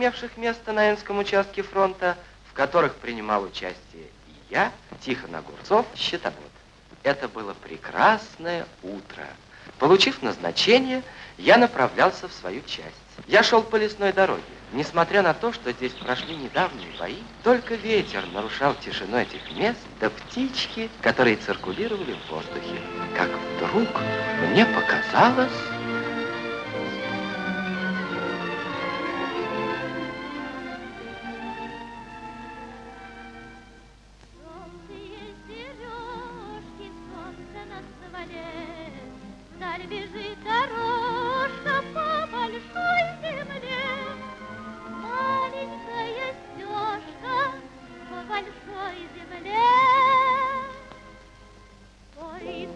Имевших место на Энском участке фронта, в которых принимал участие и я, Тихон Огурцов, счетовод. Это было прекрасное утро. Получив назначение, я направлялся в свою часть. Я шел по лесной дороге. Несмотря на то, что здесь прошли недавние бои, только ветер нарушал тишину этих мест, да птички, которые циркулировали в воздухе. Как вдруг мне показалось...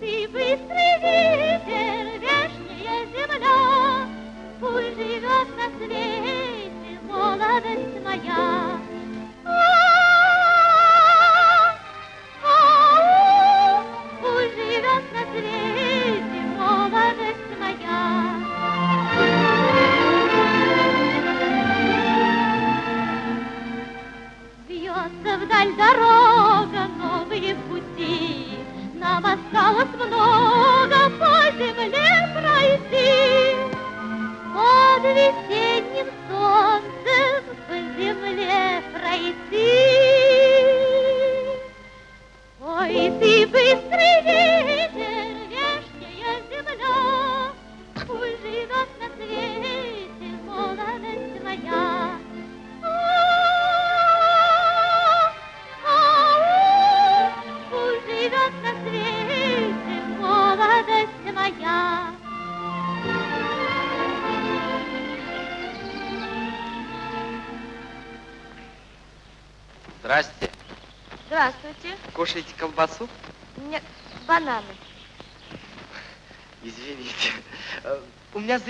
Кушаете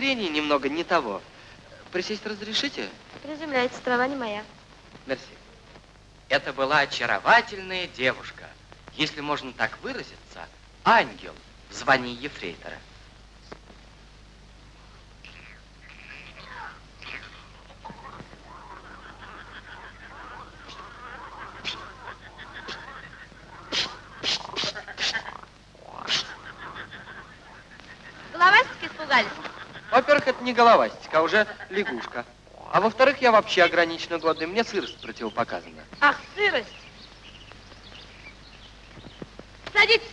зрение немного не того. Присесть разрешите? Приземляется, трава не моя. Мерси. Это была очаровательная девушка, если можно так выразиться, ангел в звании ефрейтора. Во-первых, это не головастик, а уже лягушка. А во-вторых, я вообще ограниченно голодный. Мне сырость противопоказана. Ах, сырость. Садитесь.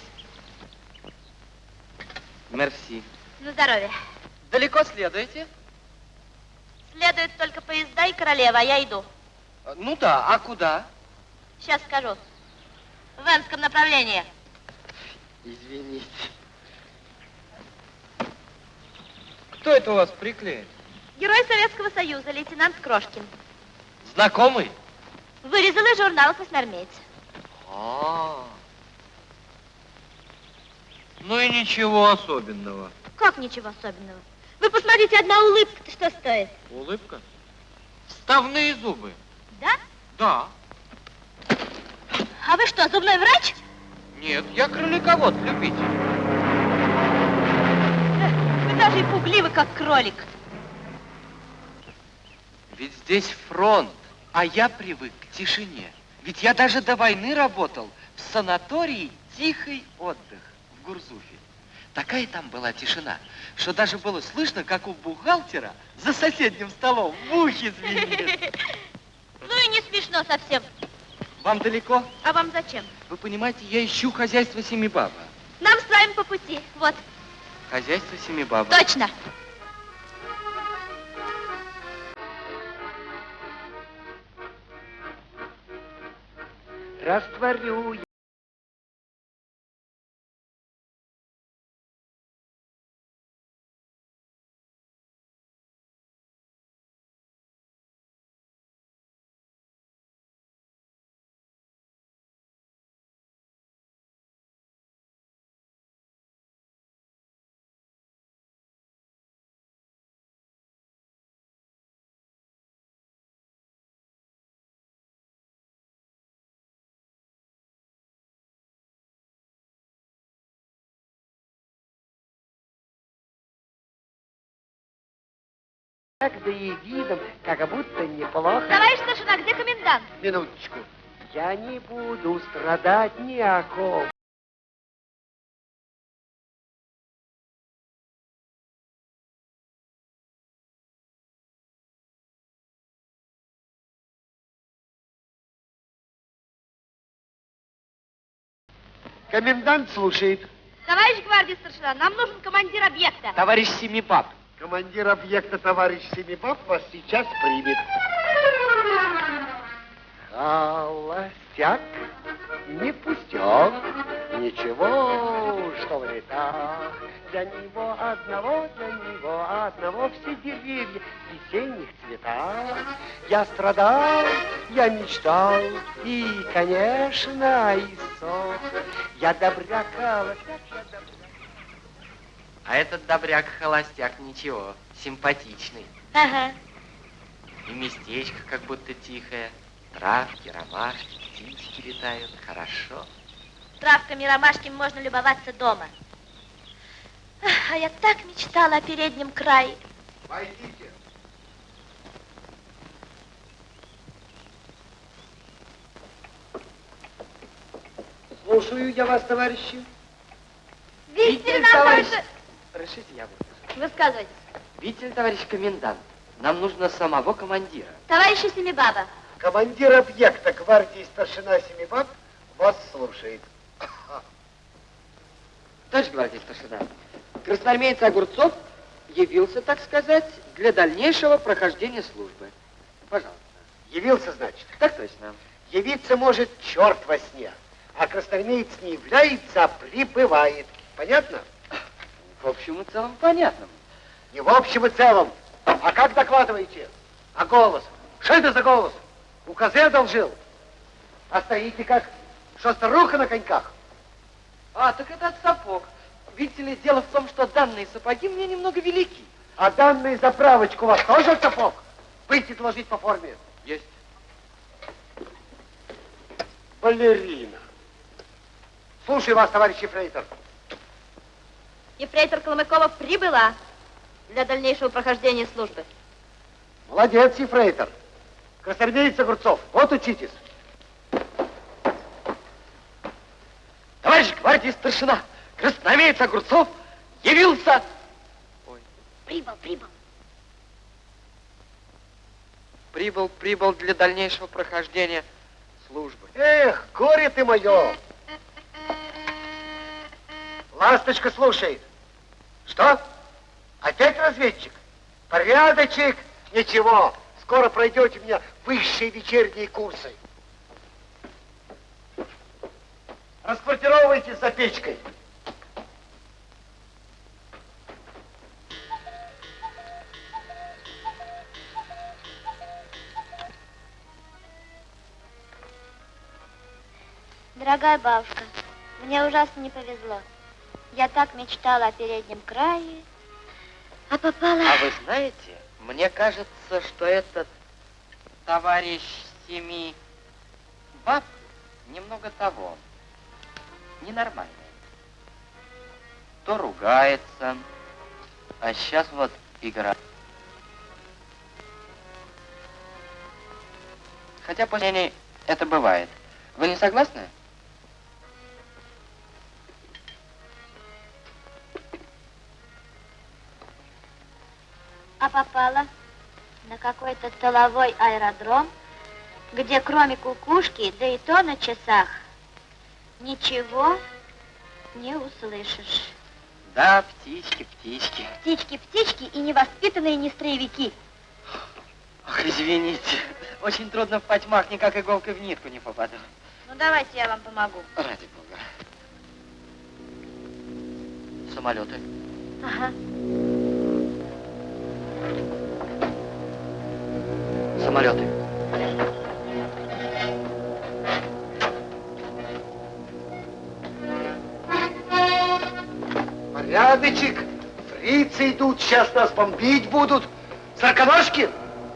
Мерси. На здоровье. Далеко следуете? Следует только поезда и королева, а я иду. Ну да, а куда? Сейчас скажу. В Энском направлении. Извините. Кто это у вас приклеен? Герой Советского Союза, лейтенант Крошкин. Знакомый? Вырезал из журнала «Красноармейц». А, -а, а Ну и ничего особенного. Как ничего особенного? Вы посмотрите, одна улыбка-то что стоит? Улыбка? Вставные зубы. Да? Да. А вы что, зубной врач? Нет, я кроликовод, любитель даже и пугливый, как кролик. Ведь здесь фронт, а я привык к тишине. Ведь я даже до войны работал в санатории «Тихий отдых» в Гурзуфе. Такая там была тишина, что даже было слышно, как у бухгалтера за соседним столом в ухе звенит. Ну и не смешно совсем. Вам далеко? А вам зачем? Вы понимаете, я ищу хозяйство Семибаба. Нам с вами по пути. Вот. Хозяйство Семибаба. Точно. Растворю Так да и видом, как будто неплохо. Товарищ старшина, где комендант? Минуточку. Я не буду страдать ни о ком. Комендант слушает. Товарищ гвардии старшина, нам нужен командир объекта. Товарищ Семипап. Командир объекта товарищ Семипап вас сейчас примет. Холостяк, не пустяк, ничего, что в летах. Для него одного, для него одного все деревья в весенних цветах. Я страдал, я мечтал, и, конечно, иссох. Я добряк, холостяк, я добряк. А этот добряк-холостяк ничего, симпатичный. Ага. И местечко как будто тихое. Травки, ромашки, птички летают. Хорошо. Травками и ромашками можно любоваться дома. А я так мечтала о переднем крае. Войдите. Слушаю я вас, товарищи. Видите ли, нам товарищ... Разрешите, я буду. Высказывайте. Видите ли, товарищ комендант, нам нужно самого командира. Товарищи Семибаба, Командир объекта гвардии старшина Семибаб вас слушает. Товарищ гвардии старшина, красноармеец Огурцов явился, так сказать, для дальнейшего прохождения службы. Пожалуйста. Явился, значит. Так точно. Явиться может черт во сне, а красноармеец не является, а прибывает. Понятно? В общем и целом понятно. Не в общем и целом. А как докладываете? А голос? Что это за голос? Указы одолжил? А стоите как? Что, старуха на коньках? А, так это от сапог. Видите ли, дело в том, что данные сапоги мне немного велики. А данные заправочку у вас тоже от сапог? Выйти доложить по форме. Есть. Балерина. Слушаю вас, товарищ Ефрейтор. Ефрейтор Колмыкова прибыла для дальнейшего прохождения службы. Молодец, Ефрейтор. Красноармеец Огурцов, вот учитесь. Товарищ гвардии старшина, красноармеец Огурцов явился. Ой, Прибыл, прибыл. прибыл, прибыл для дальнейшего прохождения службы. Эх, горе ты мое! Ласточка слушает. Что? Опять разведчик? Порядочек? Ничего, скоро пройдете у меня высшие вечерние курсы. Расквартировывайтесь за печкой. Дорогая бабушка, мне ужасно не повезло. Я так мечтала о переднем крае, а попала... А вы знаете, мне кажется, что этот товарищ семи баб немного того, ненормальный. То ругается, а сейчас вот игра. Хотя после это бывает. Вы не согласны? А попала на какой-то тыловой аэродром, где кроме кукушки, да и то на часах, ничего не услышишь. Да, птички, птички. Птички, птички и невоспитанные нестроевики. Ох, извините. Очень трудно в потьмах, никак иголкой в нитку не попаду. Ну, давайте я вам помогу. Ради бога. Самолеты. Ага. Самолеты. Порядочек. Фрицы идут, сейчас нас бомбить будут. Сороконожки,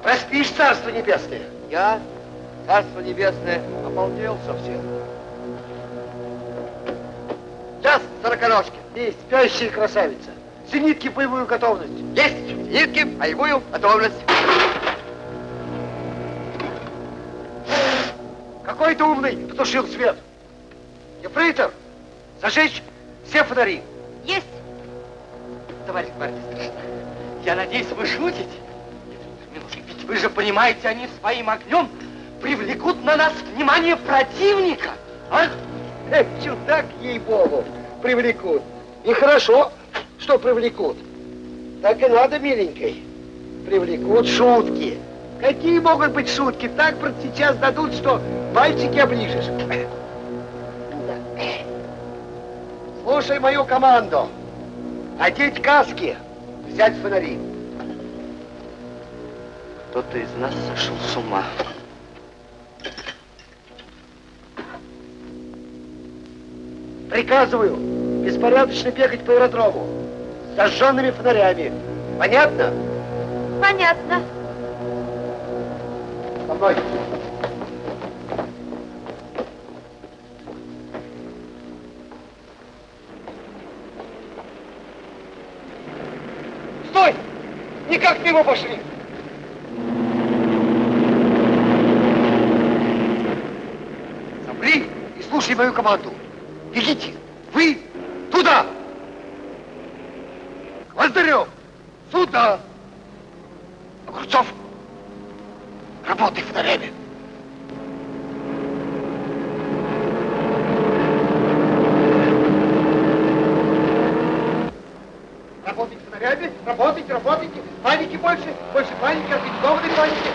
проспишь, царство небесное. Я, Царство Небесное, обалдел совсем. Сейчас, сороконожки. И спящая красавица. Зенитки в боевую готовность. Есть! Зенитки, боевую готовность. Какой ты умный потушил свет. Ефрейтор, зажечь все фонари. Есть. Товарищ старшина, я надеюсь, вы шутите? Ведь вы же понимаете, они своим огнем привлекут на нас внимание противника, а? Эх, чудак, ей-богу, привлекут. И хорошо, что привлекут. Так и надо, миленькой. Привлекут шутки. Какие могут быть шутки? Так сейчас дадут, что пальчики оближешь. Слушай мою команду. Одеть каски, взять фонари. Кто-то из нас сошел с ума. Приказываю беспорядочно бегать по аэродрому с зажженными фонарями. Понятно? Понятно. Мной. Стой! Никак мимо пошли! Замри и слушай мою команду. Бегите! Вы туда! Гвоздарев! Сюда! Огурцов! Работай фонарями! Работайте фонарями, работайте, работайте. Паники больше, больше паники, организованной паники.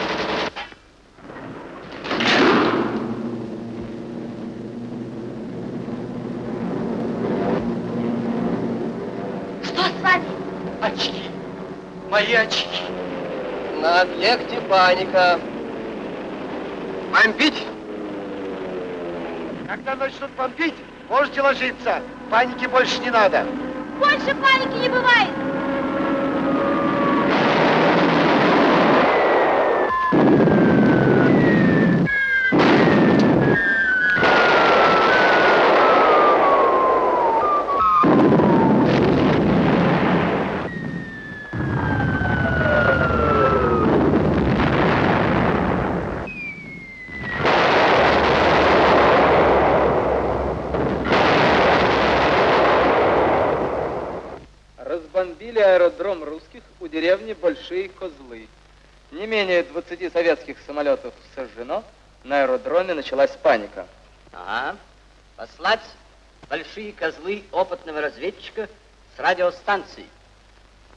Что с вами? Очки. Мои очки. На объекте паника. Бомбить? Когда начнут бомбить, можете ложиться. Паники больше не надо. Больше паники не бывает. Разбомбили аэродром русских у деревни Большие Козлы. Не менее 20 советских самолетов сожжено. На аэродроме началась паника. Ага. Послать большие козлы опытного разведчика с радиостанции.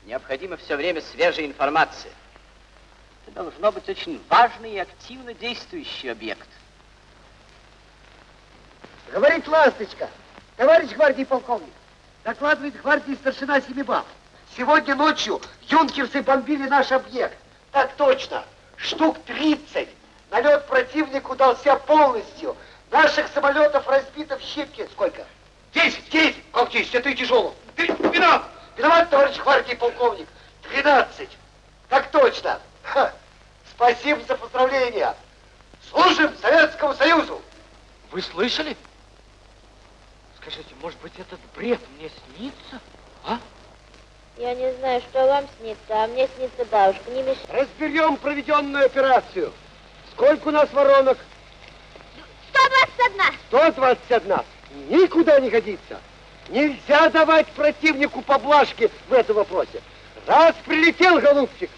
Необходима все время свежая информация. Это должно быть очень важный и активно действующий объект. Говорит Ласточка, товарищ гвардии полковник, докладывает гвардии старшина Семибаб. Сегодня ночью юнкерсы бомбили наш объект. Так точно, штук 30. Налет противник удался полностью. Наших самолетов разбито в щепки. Сколько? Десять, десять. Как десять? Это и тяжело. Виноват. Виноват, товарищ гвардии полковник. Тринадцать. Так точно. Ха. Спасибо за поздравления. Служим Советскому Союзу. Вы слышали? Скажите, может быть, этот бред мне снится? А? Я не знаю, что вам снится, а мне снится бабушка. Не мешай. Разберем проведенную операцию. Сколько у нас воронок? 121. 121. Никуда не годится. Нельзя давать противнику поблажки в этом вопросе. Раз прилетел, голубчик,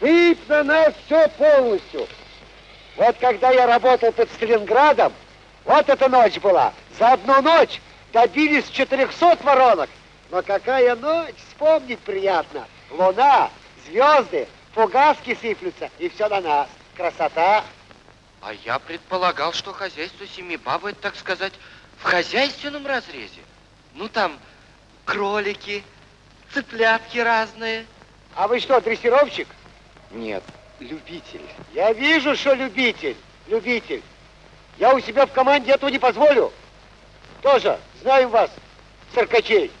сыпь на нас все полностью. Вот когда я работал под Сталинградом, вот эта ночь была. За одну ночь добились 400 воронок. Но какая ночь, вспомнить приятно. Луна, звезды, фугаски сыплются, и все на нас. Красота. А я предполагал, что хозяйство семи баб, это, так сказать, в хозяйственном разрезе. Ну, там кролики, цыплятки разные. А вы что, дрессировщик? Нет, любитель. Я вижу, что любитель. Любитель. Я у себя в команде этого не позволю. Тоже знаем вас, циркачей.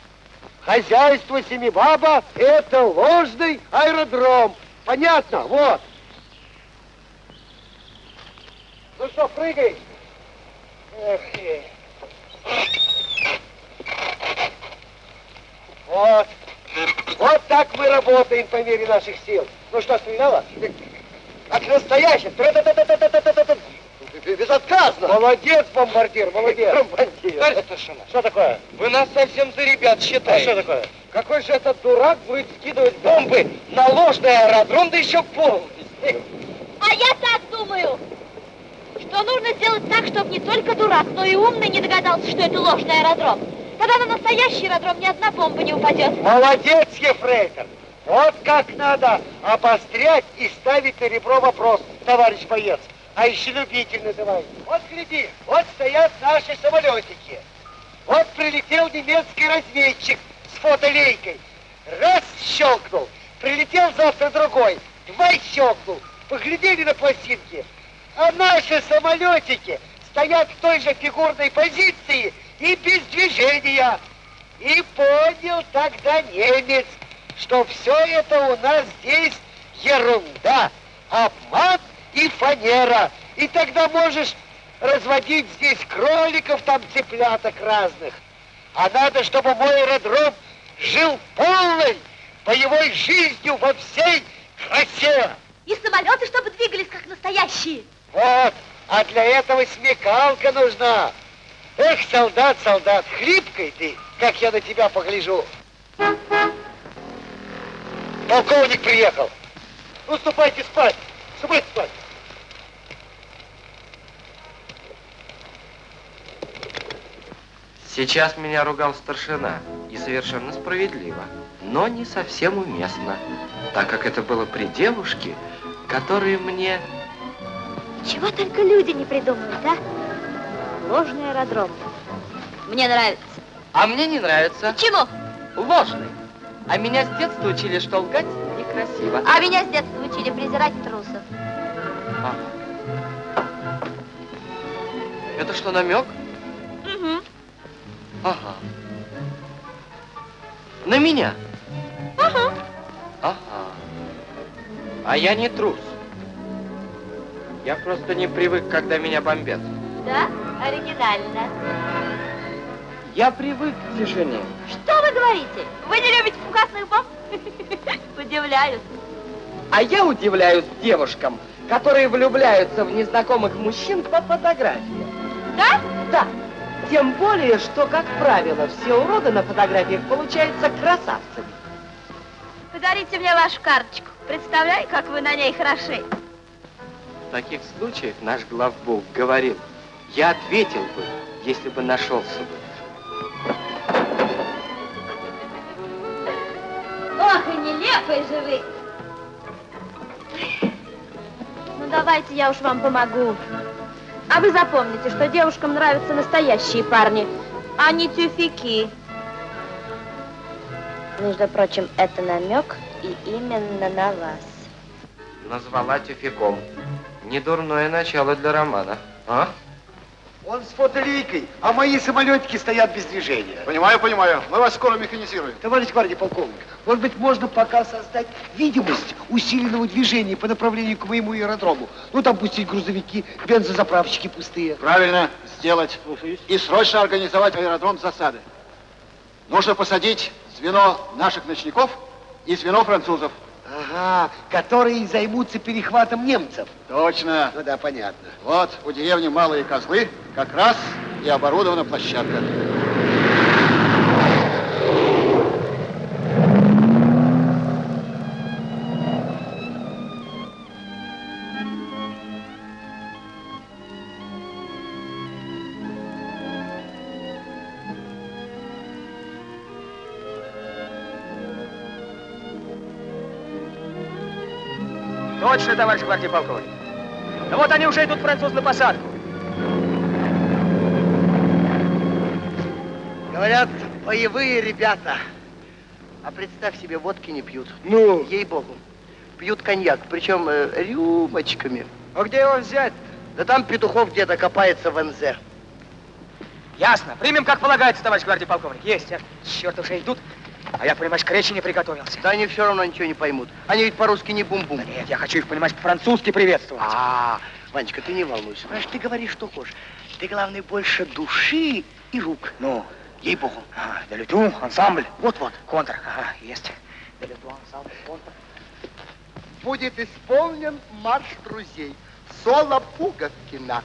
Хозяйство Семибаба – это ложный аэродром. Понятно? Вот. Ну что, прыгай. Эх. Вот. Вот так мы работаем по мере наших сил. Ну что, стреляла? Как настоящий. Э, безотказно. Молодец, бомбардир, молодец. Бомбардир. Товарищ старшина. Что такое? Вы нас совсем за ребят считаете. А что такое? Какой же этот дурак будет скидывать бомбы на ложный аэродром, да еще полный? А я так думаю, что нужно сделать так, чтобы не только дурак, но и умный не догадался, что это ложный аэродром. Тогда на настоящий аэродром ни одна бомба не упадет. Молодец, Ефрейтор! Вот как надо обострять и ставить на ребро вопрос, товарищ боец. А еще любитель называй. Вот гляди, вот стоят наши самолетики. Вот прилетел немецкий разведчик с фотолейкой. Раз щелкнул. Прилетел завтра другой. Два щелкнул. Поглядели на пластинки. А наши самолетики стоят в той же фигурной позиции и без движения. И понял тогда немец, что все это у нас здесь ерунда, обман и фанера. И тогда можешь разводить здесь кроликов, там цыпляток разных. А надо, чтобы мой аэродром жил полной боевой жизнью во всей красе. И самолеты, чтобы двигались как настоящие. Вот, а для этого смекалка нужна. Эх, солдат, солдат, хлипкой ты, как я на тебя погляжу. Полковник приехал. Ну, ступайте спать, ступайте спать. Сейчас меня ругал старшина, и совершенно справедливо, но не совсем уместно, так как это было при девушке, которая мне... Чего только люди не придумают, а? Ложный аэродром. Мне нравится. А мне не нравится. Почему? Ложный. А меня с детства учили, что лгать некрасиво. А меня с детства учили презирать трусов. Ага. Это что, намек? Угу. Ага. На меня? Ага. Ага. А я не трус. Я просто не привык, когда меня бомбят. Да? Оригинально. Я привык к тишине. Что вы говорите? Вы не любите фугасных бомб? Удивляюсь. А я удивляюсь девушкам, которые влюбляются в незнакомых мужчин по фотографии. Да? Да. Тем более, что, как правило, все уроды на фотографиях получаются красавцами. Подарите мне вашу карточку. Представляю, как вы на ней хороши. В таких случаях наш главбух говорил, я ответил бы, если бы нашелся бы. Ох, и нелепые же вы. Ну, давайте я уж вам помогу. А вы запомните, что девушкам нравятся настоящие парни, а не тюфяки. Между прочим, это намек и именно на вас. Назвала тюфяком. Недурное начало для романа. А? Он с фотолейкой, а мои самолетики стоят без движения. Понимаю, понимаю. Мы вас скоро механизируем. Товарищ гвардии полковник, может быть, можно пока создать видимость усиленного движения по направлению к моему аэродрому? Ну, там пустить грузовики, бензозаправщики пустые. Правильно сделать. И срочно организовать аэродром засады. Нужно посадить звено наших ночников и звено французов. Ага, которые займутся перехватом немцев. Точно. Ну да, понятно. Вот у деревни Малые Козлы как раз и оборудована площадка. Точно, товарищ гвардии полковник. Да вот они уже идут, француз, на посадку. Говорят, боевые ребята. А представь себе, водки не пьют. Ну? Ей-богу. Пьют коньяк, причем э, рюмочками. А где его взять? Да там Петухов где-то копается в НЗ. Ясно. Примем, как полагается, товарищ гвардии полковник. Есть. а? Черт, уже идут. А я, понимаешь, к речи не приготовился. Да они все равно ничего не поймут. Они ведь по-русски не бум-бум. Да нет, я хочу их, понимаешь, по-французски приветствовать. А, Ванечка, ты не волнуйся. Знаешь, ты говоришь, что хочешь. Ты, главное, больше души и рук. Ну, Ей-богу. а, да люту, ансамбль. Вот-вот. Контр, ага, есть. Будет исполнен марш друзей. Соло Пуговкина.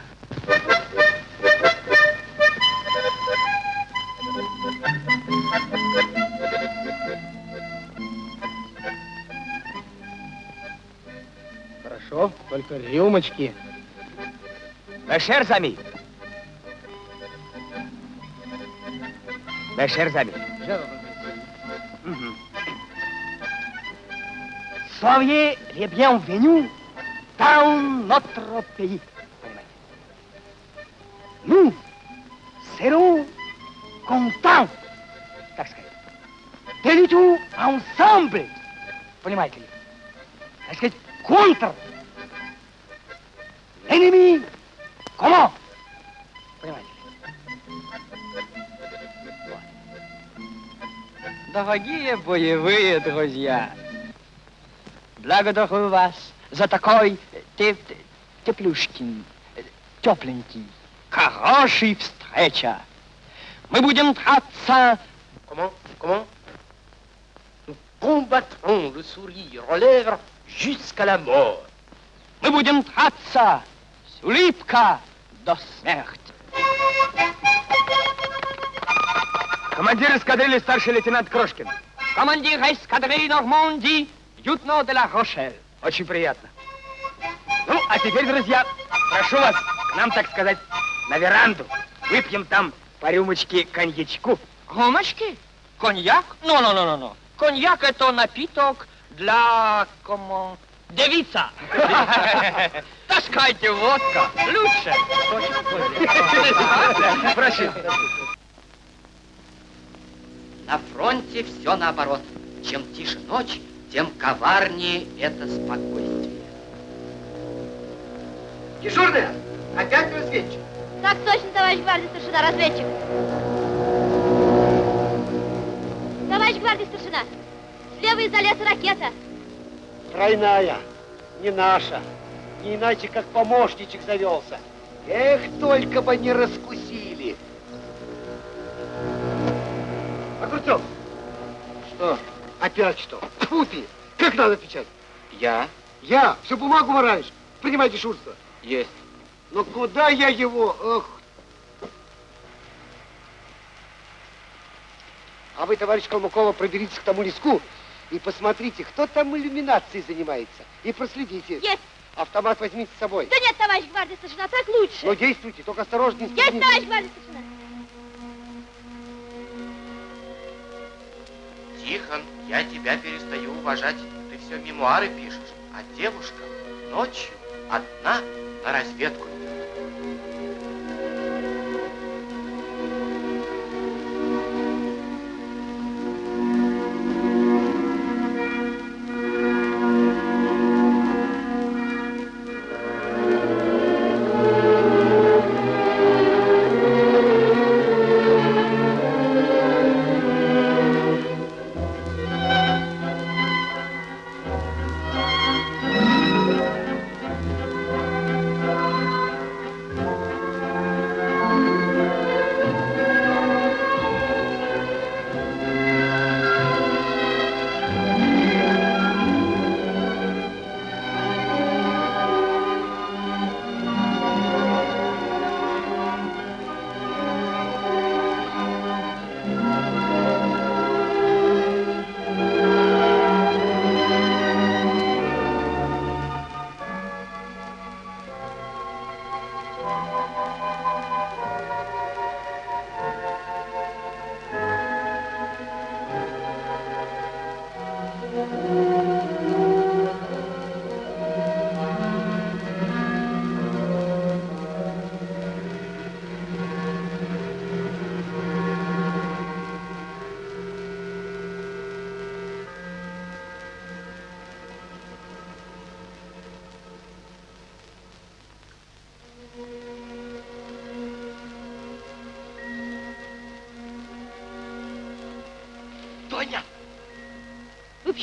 Хорошо, только рюмочки. Mes chers amis. Mhm. Soyez les bienvenus dans notre pays. Nous serons contents, так сказать, de tout ensemble. Понимаете ли? Так сказать, контр. L'ennemi Comment Понимаете? Дорогие боевые друзья, благодарю вас за такой теп теплюшкин, тепленький, хороший встреча. Мы будем драться... Comment Comment Nous combattrons le sourire aux lèvres jusqu'à la mort. Мы будем драться с улыбкой до смерти. Командир эскадрильи старший лейтенант Крошкин. Командир эскадрильи Нормандии, Ютно де ла Рошель. Очень приятно. Ну, а теперь, друзья, прошу вас к нам, так сказать, на веранду. Выпьем там по рюмочке коньячку. Рюмочки? Коньяк? Ну, ну, ну, ну, ну. Коньяк это напиток для, кому, девица. Таскайте водка. Лучше. Прошу. На фронте все наоборот. Чем тише ночь, тем коварнее это спокойствие. Дежурная, опять разведчик. Так точно, товарищ гвардии старшина, разведчик. Товарищ гвардии старшина, слева из-за леса ракета. Тройная, не наша. Не иначе, как помощничек завелся. Эх, только бы не раскусили. Огурцов, Что? опять что? Тьфу ты! Как надо отвечать? Я? Я всю бумагу вораешь. Принимай дежурство. Есть. Но куда я его? Ох. А вы, товарищ Калмыкова, проберитесь к тому леску и посмотрите, кто там иллюминацией занимается. И проследите. Есть. Автомат возьмите с собой. Да нет, товарищ гвардии старшина, так лучше. Но действуйте, только осторожнее. Есть, товарищ гвардии старшина. Тихон, я тебя перестаю уважать. Ты все мемуары пишешь. А девушка ночью одна на разведку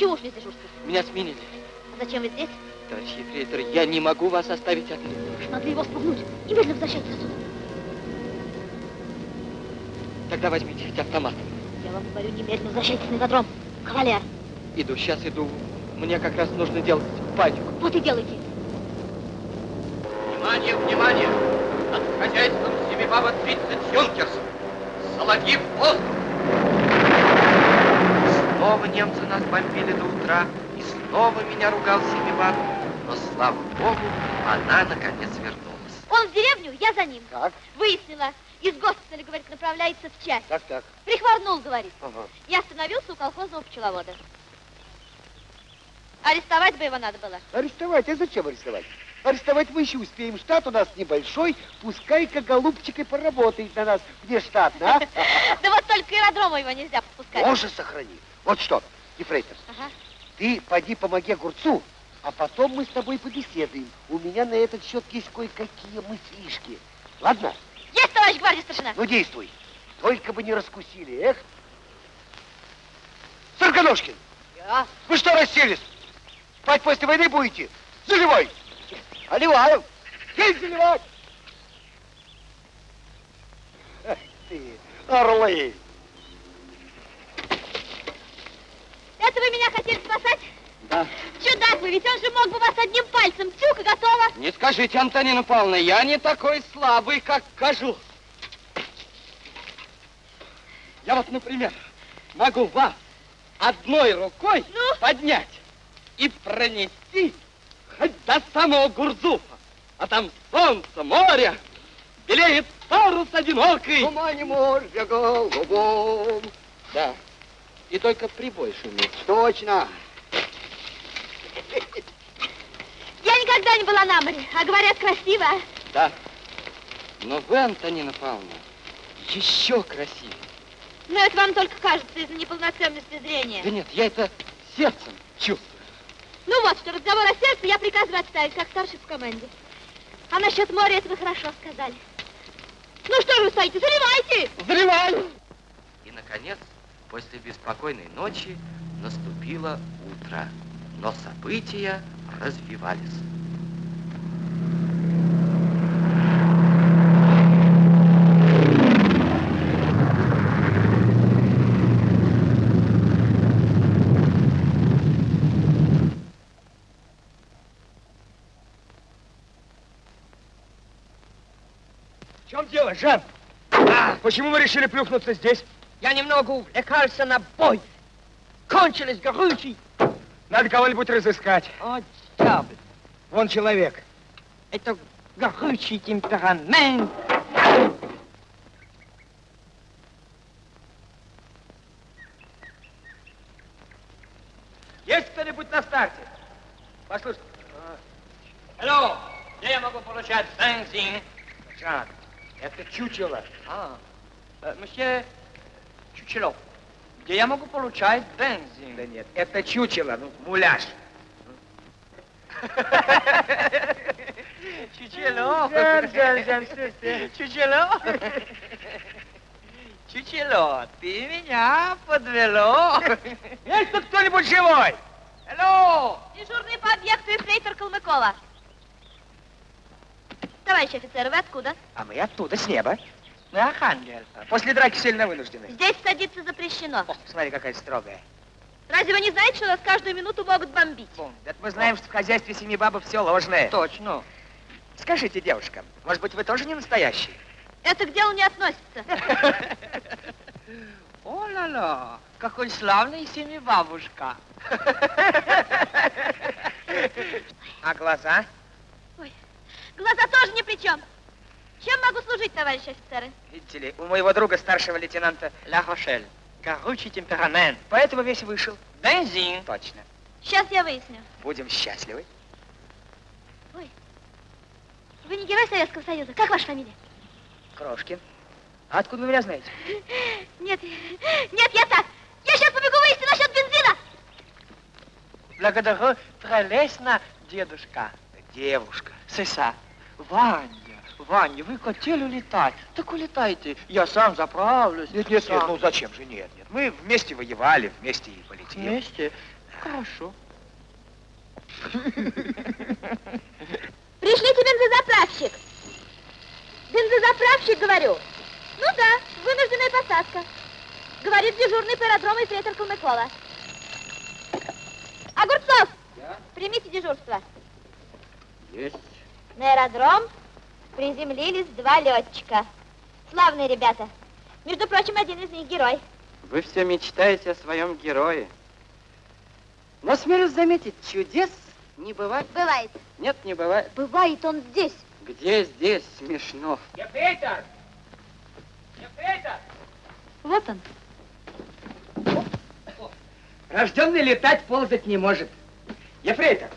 Почему ушли с дежурства? меня сменили. А зачем вы здесь? Товарищ ефрейтор, я не могу вас оставить одну. Могли его спугнуть. Немедленно возвращайтесь отсюда. Тогда возьмите хоть автомат. Я вам говорю, немедленно возвращайтесь на ипподром. Кавалер. Иду, сейчас иду. Мне как раз нужно делать пачку. Вот и делайте. Внимание, внимание! Над хозяйством Семибаба 30 юнкерсов. Соловьи в воздух! Немцы нас бомбили до утра, и снова меня ругал Семибаб. Но, слава богу, она наконец вернулась. Он в деревню, я за ним. Так, Выяснила. Из госпиталя, говорит, направляется в часть. так, так. Прихворнул, говорит. Ага. Я остановился у колхозного пчеловода. Арестовать бы его надо было. Арестовать? А зачем арестовать? Арестовать мы еще успеем. Штат у нас небольшой. Пускай-ка голубчик и поработает на нас внештатно, а? Да вот только аэродрому его нельзя подпускать. Боже, сохрани. Вот что, Ефрейтор, Ага. ты поди помоги огурцу, а потом мы с тобой побеседуем. У меня на этот счет есть кое-какие мыслишки. Ладно? Есть, товарищ гвардии старшина. Ну, действуй. Только бы не раскусили, эх. Сороконожкин, Я? вы что расселись? Спать после войны будете? Заливай! Оливаю! Есть заливать! Эх ты, орлы! Это вы меня хотели спасать? Да. Чудак вы, ведь он же мог бы вас одним пальцем. Тюк и готово. Не скажите, Антонина Павловна, я не такой слабый, как кажу. Я вот, например, могу вас одной рукой Ну? поднять и пронести хоть до самого Гурзуфа. А там солнце, море, белеет парус одинокий. Тумане моря голубом. Да, и только прибой шумит. Точно. Я никогда не была на море, а говорят, красиво. Да, но вы, Антонина Павловна, еще красивее. Но это вам только кажется из-за неполноценности зрения. Да нет, я это сердцем чувствую. Ну вот что, разговор о сердце я приказываю отставить, как старший в команде. А насчет моря это вы хорошо сказали. Ну что же вы стоите, заливайте! Взрывай! И, наконец, после беспокойной ночи наступило утро. Но события развивались. В чем дело, Жан? А, почему вы решили плюхнуться здесь? Я немного увлекался на бой. Кончились горючий. Надо кого-нибудь разыскать. О, дьявол. Вон человек. Это горючий темперамент. Есть кто-нибудь на старте? Послушайте. Алло, где я могу получать бензин? Это чучело. А, э, месье Чучелов, где я могу получать бензин? Да нет, это чучело, ну, муляж. Ты? Чучелов. Чучело, ты меня подвело. Есть тут кто-нибудь живой? Алло! Дежурный по объекту эфрейтор Калмыкова. Товарищ офицер, вы откуда? А мы оттуда, с неба. Мы Архангел. После драки сильно вынуждены. Здесь садиться запрещено. О, смотри, какая строгая. Разве вы не знаете, что нас каждую минуту могут бомбить? Это мы знаем, что в хозяйстве семи бабы все ложное. Точно. Скажите, девушка, может быть, вы тоже не настоящий? Это к делу не относится. О-ла-ла, какой славный семибабушка. А глаза? Глаза тоже ни при чем. Чем могу служить, товарищ офицеры? Видите ли, у моего друга, старшего лейтенанта, Ла Рошель, горючий темперамент. поэтому весь вышел. Бензин. Точно. Сейчас я выясню. Будем счастливы. Вы не герой Советского Союза. Как ваша фамилия? Крошкин. А откуда вы меня знаете? Нет, нет, я так. Я сейчас побегу выяснить насчет бензина. Благодарю прелестно, дедушка. Девушка. Сыса. Ваня, Ваня, вы хотели улетать? Так улетайте, я сам заправлюсь. Нет, нет, нет, сам. ну зачем же? Нет, нет. Мы вместе воевали, вместе и полетим. Вместе? Хорошо. Пришлите бензозаправщик. Бензозаправщик, говорю. Ну да, вынужденная посадка. Говорит дежурный по аэродрому и фрейтор Калмыкова. Огурцов! Примите дежурство. Есть. На аэродром приземлились два летчика. Славные ребята. Между прочим, один из них герой. Вы все мечтаете о своем герое. Но смелюсь заметить, чудес не бывает. Бывает. Нет, не бывает. Бывает он здесь. Где здесь смешно? Ефрейтор! Ефрейтор! Вот он. Рожденный летать, ползать не может. Ефрейтор!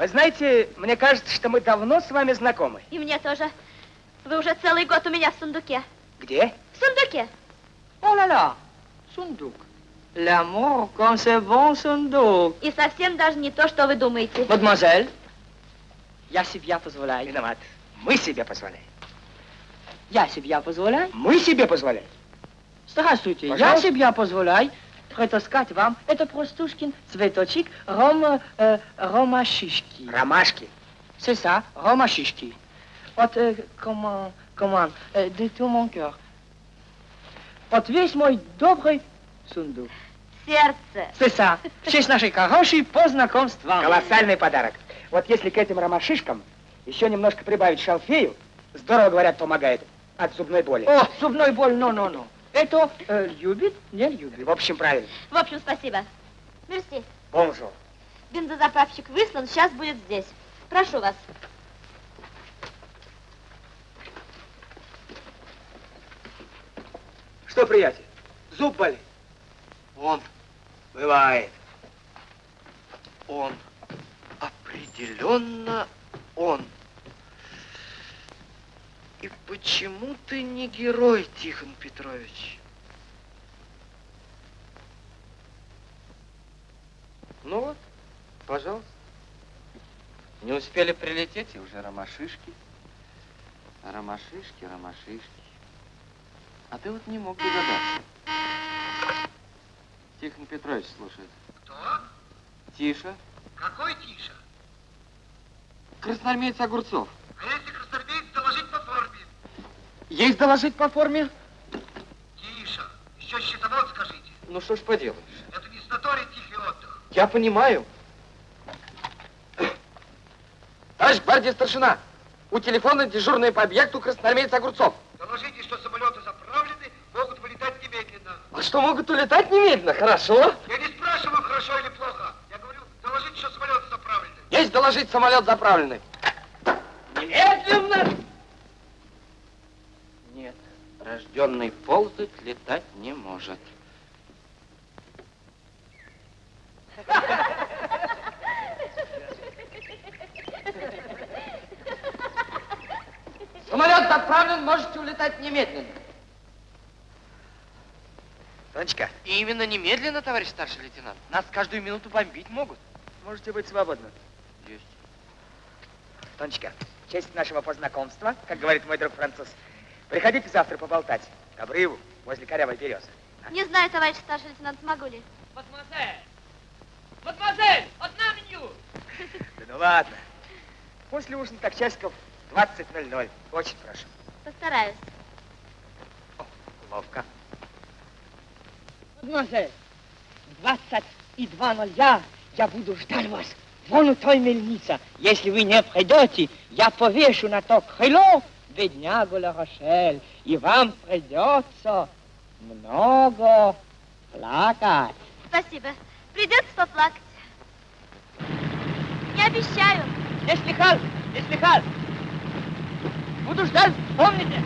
Вы знаете, мне кажется, что мы давно с вами знакомы. И мне тоже. Вы уже целый год у меня в сундуке. Где? В сундуке. О-ла-ла, сундук. L'amour, comme c'est bon сундук. И совсем даже не то, что вы думаете. Мадемуазель, я себе позволяю. Виноват. Мы себе позволяем. Я себе позволяю. Мы себе позволяем. Здравствуйте, я Пожалуйста. себе позволяю притаскать вам это простушкин цветочек рома, э, ромашишки. Ромашки. C'est ça, ромашишки. Вот, э, comment, comment, э, de tout mon cœur. Вот весь мой добрый сундук. Сердце. C'est ça, в честь нашей хорошей познакомства. Колоссальный подарок. Вот если к этим ромашишкам еще немножко прибавить шалфею, здорово, говорят, помогает от зубной боли. О, зубной боль, non-non-non. Это э, любит, не любит. В общем, правильно. В общем, спасибо. Merci. Bonjour. Бензозаправщик выслан, сейчас будет здесь. Прошу вас. Что, приятель, зуб болит? Он, Бывает. он, определенно он. И почему ты не герой, Тихон Петрович? Ну вот, пожалуйста. Не успели прилететь, и уже ромашишки. Ромашишки, ромашишки. А ты вот не мог догадаться. Тихон Петрович слушает. Кто? Тише. Какой Тиша? Красноармеец Огурцов. А если красноармеец доложить по форме? Есть доложить по форме? Тиша, еще счетовод скажите. Ну что ж поделаешь. Это не санаторий тихий отдых. Я понимаю. Товарищ гвардии старшина, у телефона дежурный по объекту красноармеец Огурцов. Доложите, что самолеты заправлены, могут вылетать немедленно. А что, могут улетать немедленно? Хорошо. Я не спрашиваю, хорошо или плохо. Я говорю, доложите, что самолеты заправлены. Есть доложить самолет заправленный. Немедленно! Нет, рожденный ползать летать не может. Самолет заправлен, можете улетать немедленно. Тонечка, И именно немедленно, товарищ старший лейтенант. Нас каждую минуту бомбить могут. можете быть свободны. Есть. Тонечка, в честь нашего познакомства, как говорит мой друг француз, приходите завтра поболтать к обрыву возле корявой березы. Не знаю, товарищ старший лейтенант, смогу ли. Мадемуазель! Мадемуазель, одна меню! Да ну ладно. После ужина так часиков 20.00. Очень прошу. Постараюсь. О, ловко. Мадемуазель, 22.00 я буду ждать вас. Вон у той мельница. Если вы не придете, я повешу на то крыло беднягу Ла Рошель. И вам придется много плакать. Спасибо. Придется поплакать. Не обещаю. Не слыхал, не слыхал. Буду ждать, помните?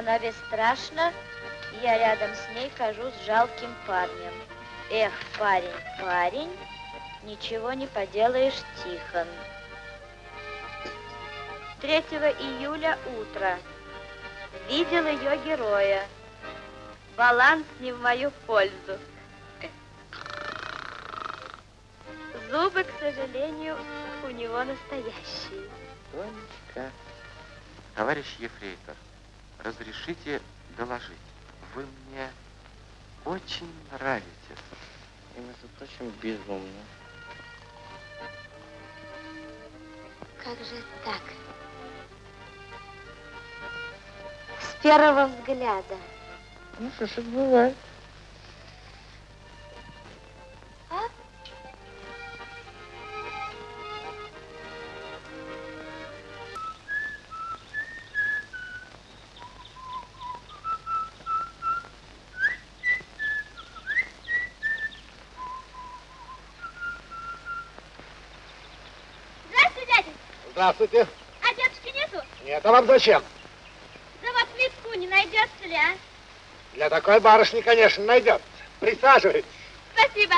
Она бесстрашна, я рядом с ней кажусь жалким парнем. Эх, парень, парень, ничего не поделаешь, Тихон. 3 июля утро. Видел ее героя. Баланс не в мою пользу. Зубы, к сожалению, у него настоящие. Тонечка. Товарищ ефрейтор, разрешите доложить. Вы мне очень нравитесь. И, между прочим, безумно. Как же так? С первого взгляда. Ну что ж, это бывает. А? Здравствуйте. А дедушки нету? Нет, а вам зачем? Да вот плитку не найдется ли, а? Для такой барышни, конечно, найдет. Присаживайтесь. Спасибо.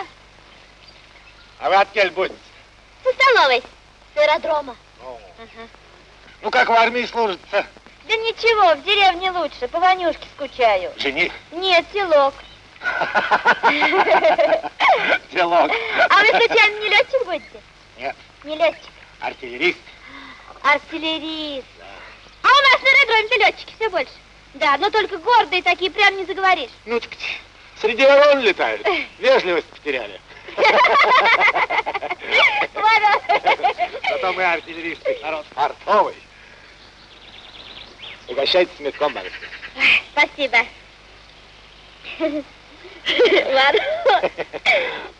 А вы от кель будете? Со столовой. С аэродрома. Ну, Ага. ну, как в армии служится? Да ничего, в деревне лучше. По Ванюшке скучаю. Жених. Нет, селок. Делок. А вы случайно не летчик будете? Нет, Не летчик, артиллерист. Артиллерист. А у нас на аэродроме-то летчики все больше. Да, но только гордые такие, прям не заговоришь. Ну, так среди ворон летают. Вежливость потеряли. Зато мы артиллеристы, народ фартовый. Угощайтесь метком, барышня. Спасибо. Ладно.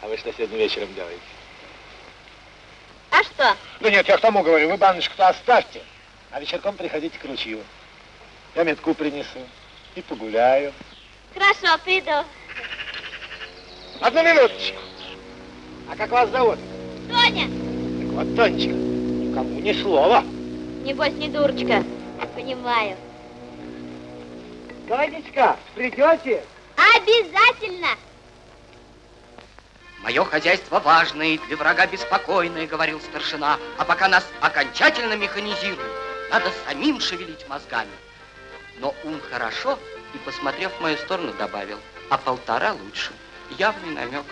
А вы что сегодня вечером делаете? А что? Ну нет, я к тому говорю, вы баночку-то оставьте, а вечерком приходите к ручью. Я метку принесу и погуляю. Хорошо, приду. Одну минуточку. А как вас зовут? Тоня, Так вот, Тонечка, никому ни слова. небось не дурочка. Понимаю. Тонечка, придете? Обязательно. Мое хозяйство важное и для врага беспокойное, говорил старшина. А пока нас окончательно механизируют, надо самим шевелить мозгами. Но ум хорошо, и, посмотрев в мою сторону, добавил, а полтора лучше. Явный намек.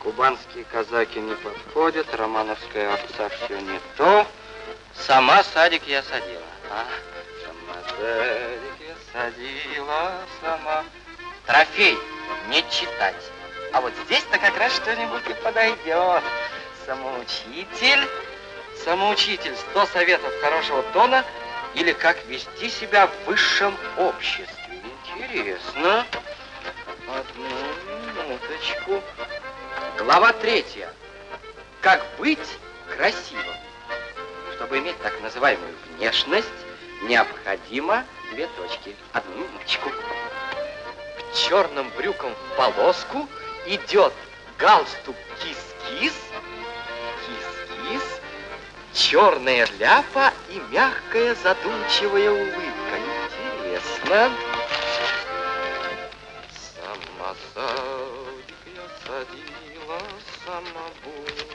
Кубанские казаки не подходят, романовская овца все не то. Сама садик я садила. А, сама садик я садила, сама. Трофей не читать. А вот здесь-то как раз что-нибудь и подойдет. Самоучитель, самоучитель, 100 советов хорошего тона или как вести себя в высшем обществе. Интересно. Одну минуточку. Глава третья. Как быть красивым. Чтобы иметь так называемую внешность, необходимо две точки. Одну минуточку. К черным брюкам в полоску идет галстук кис-кис, кис-кис, черная ляпа и мягкая задумчивая улыбка. Интересно. Сама садик я садила, сама буду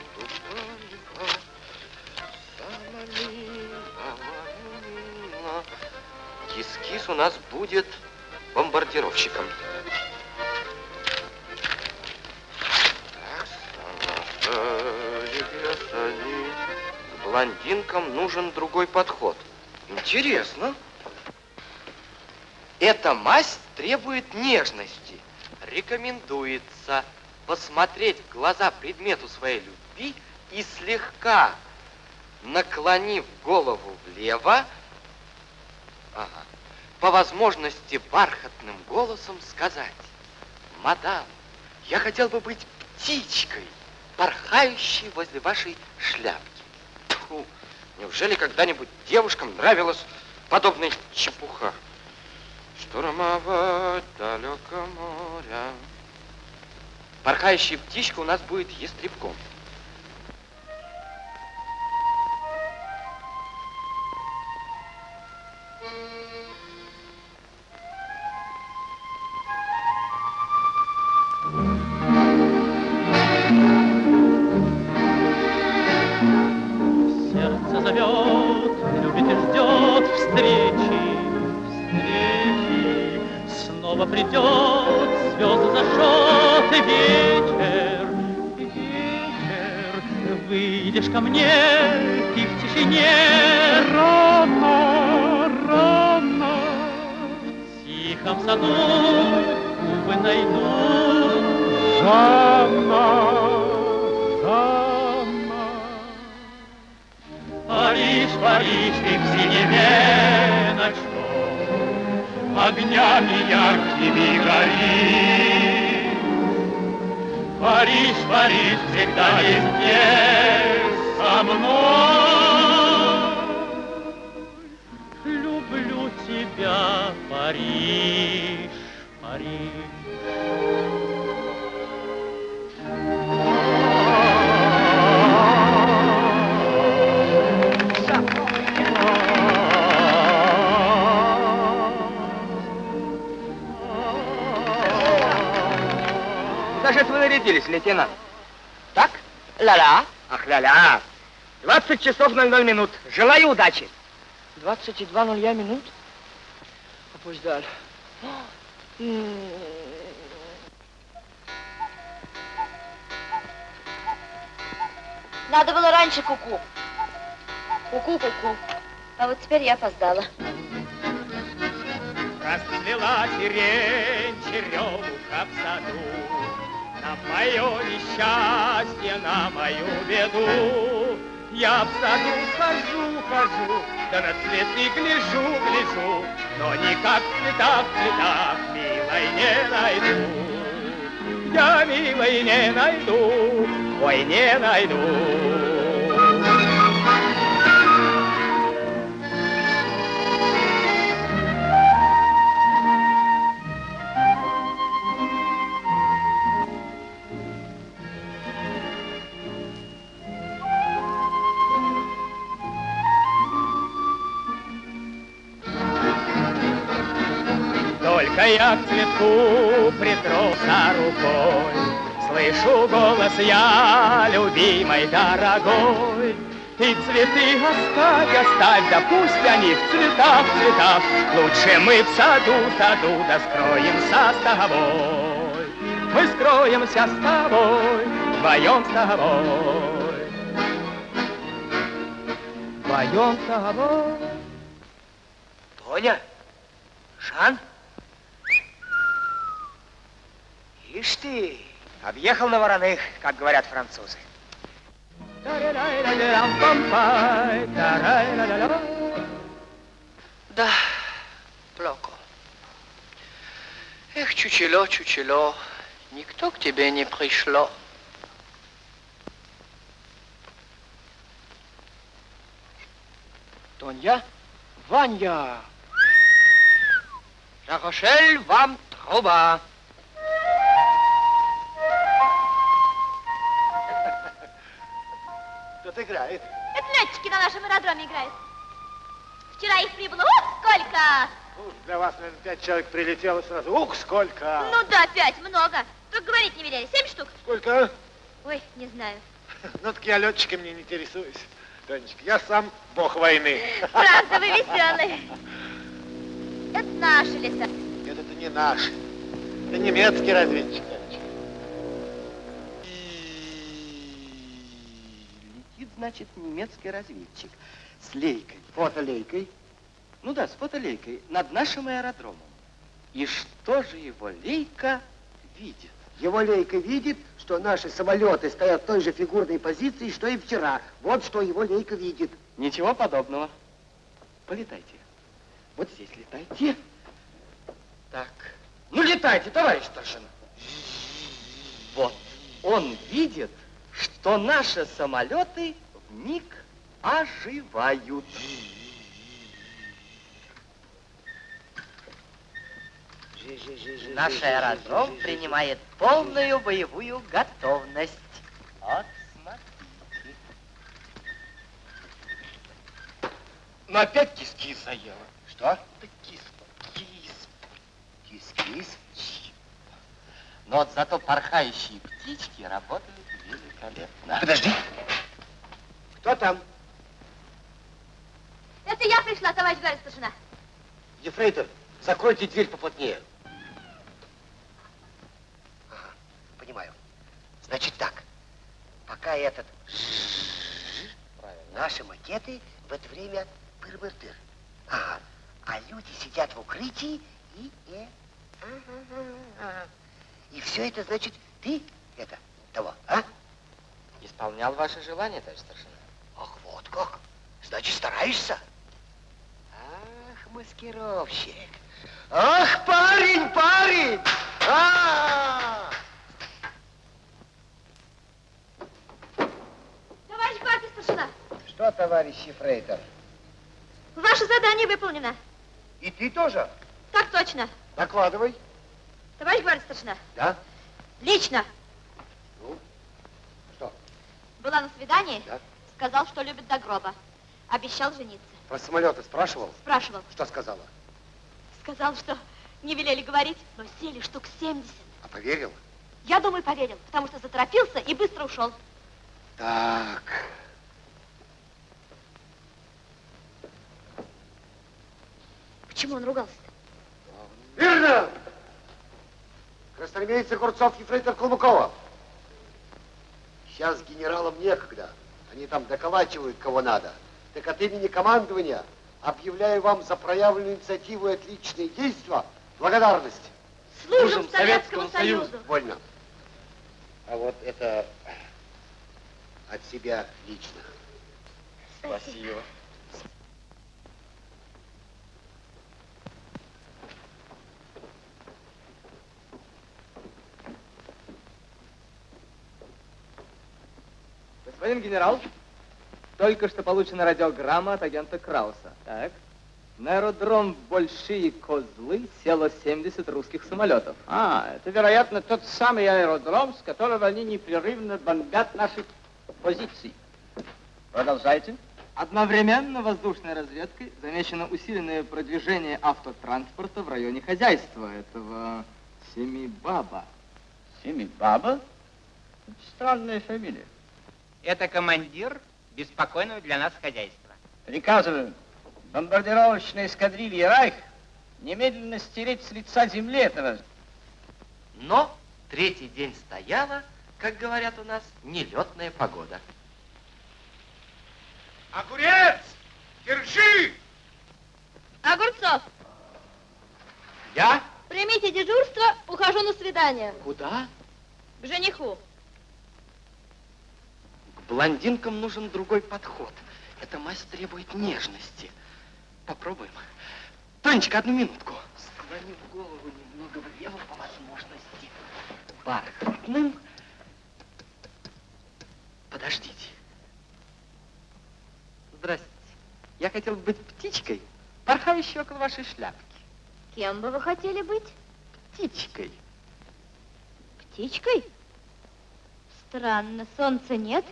поливать. Сама мила, мила. Кис-кис у нас будет бомбардировщиком. Блондинкам нужен другой подход. Интересно. Эта масть требует нежности. Рекомендуется посмотреть в глаза предмету своей любви и слегка наклонив голову влево, ага, по возможности бархатным голосом сказать, «Мадам, я хотел бы быть птичкой, порхающей возле вашей шляпки». Тьфу, неужели когда-нибудь девушкам нравилась подобная чепуха? Штурмовать далеко моря. Порхающая птичка у нас будет ястребком. Часов 00 минут. Желаю удачи. 22 нуля минут? Опоздал. Надо было раньше куку. Куку-куку. А вот теперь я опоздала. Расцвела сирень, черемуха в саду. На мое несчастье, на мою беду. Я в саду хожу, хожу, да на цветы гляжу, гляжу, но никак в цветах, в цветах милой не найду. Я милой не найду, ой, не найду. Я к цветку притрося рукой, Слышу голос я, любимой, дорогой. Ты цветы оставь, оставь, да пусть они в цветах, в цветах. Лучше мы в саду, саду, да скроемся с тобой. Мы скроемся с тобой, вдвоем с тобой. Вдвоем с тобой. Тоня? Жан? Ишь ты, объехал на вороных, как говорят французы. Да, Плоко. Эх, чучело, чучело, никто к тебе не пришло. Тоня? Ваня! Ла-Рошель, вам труба. Играет. Это летчики на нашем аэродроме играют. Вчера их прибыло, ух, сколько! Ух, для вас, наверное, пять человек прилетело сразу. Ух, сколько! Ну да, пять, много. Только говорить не велели. Семь штук? Сколько? Ой, не знаю. Ну, так я летчиками не интересуюсь. Тонечка, я сам бог войны. Правда, вы веселый. Это наши леса. Нет, это не наш. Это немецкий разведчик. Значит, немецкий разведчик с лейкой. Фотолейкой. Ну да, с фотолейкой над нашим аэродромом. И что же его лейка видит? Его лейка видит, что наши самолеты стоят в той же фигурной позиции, что и вчера. Вот что его лейка видит. Ничего подобного. Полетайте. Вот здесь летайте. Так. Ну, летайте, товарищ старшина. Вот. Он видит, что наши самолеты вмиг оживают. Наш аэродром принимает полную боевую готовность. Вот, смотрите. Но опять кис-кис заела. Что? Да кис-кис. Кис-кис? Но вот зато порхающие птички работают великолепно. Подожди. Кто там? Это я пришла, товарищ Гарри старшина. Ефрейтор, закройте дверь поплотнее. Ага, понимаю. Значит так, пока этот... Наши макеты в это время пыр-мыр-тыр. Ага. А люди сидят в укрытии и... Э, и... И все это значит ты это того, а? Исполнял ваше желание, товарищ старшина. Ах, вот как. Значит, стараешься? Ах, маскировщик. Ах, парень, парень! А! Товарищ гвардии старшина, Что, товарищ Фрейтер? ваше задание выполнено. И ты тоже? Так точно. Докладывай. Товарищ гвардии старшина, Да? лично. Ну, что? Была на свидании, Да? Сказал, что любит до гроба. Обещал жениться. Про самолеты спрашивал? Спрашивал. Что сказала? Сказал, что не велели говорить, но сели штук 70. А поверил? Я думаю, поверил, потому что заторопился и быстро ушел. Так. Почему он ругался? Верно! Красноармейцы Огурцов и Фрейтер Кулмыкова. Сейчас генералам некогда. Они там доколачивают кого надо. Так от имени командования объявляю вам за проявленную инициативу и отличные действия благодарность. Служим Советскому Союзу. Вольно. А вот это от себя лично. Спасибо. Господин генерал, только что получена радиограмма от агента Крауса. Так. На аэродром Большие Козлы село 70 русских самолетов. А, это, вероятно, тот самый аэродром, с которого они непрерывно бомбят наши позиции. Продолжайте. Одновременно воздушной разведкой замечено усиленное продвижение автотранспорта в районе хозяйства этого Семибаба. Семибаба? Странная фамилия. Это командир беспокойного для нас хозяйства. Приказываю бомбардировочной эскадрильи Райх немедленно стереть с лица земли этого. Но третий день стояла, как говорят у нас, нелетная погода. Огурец! Держи! Огурцов, Я? примите дежурство, ухожу на свидание. Куда? К жениху. Блондинкам нужен другой подход. Эта мазь требует нежности. Попробуем. Тонечка, одну минутку. Склонив голову немного влево по возможности. Бархатным. Подождите. Здрасте. Я хотел быть птичкой, порхающей около вашей шляпки. Кем бы вы хотели быть? Птичкой. Птичкой? Странно, солнца нет,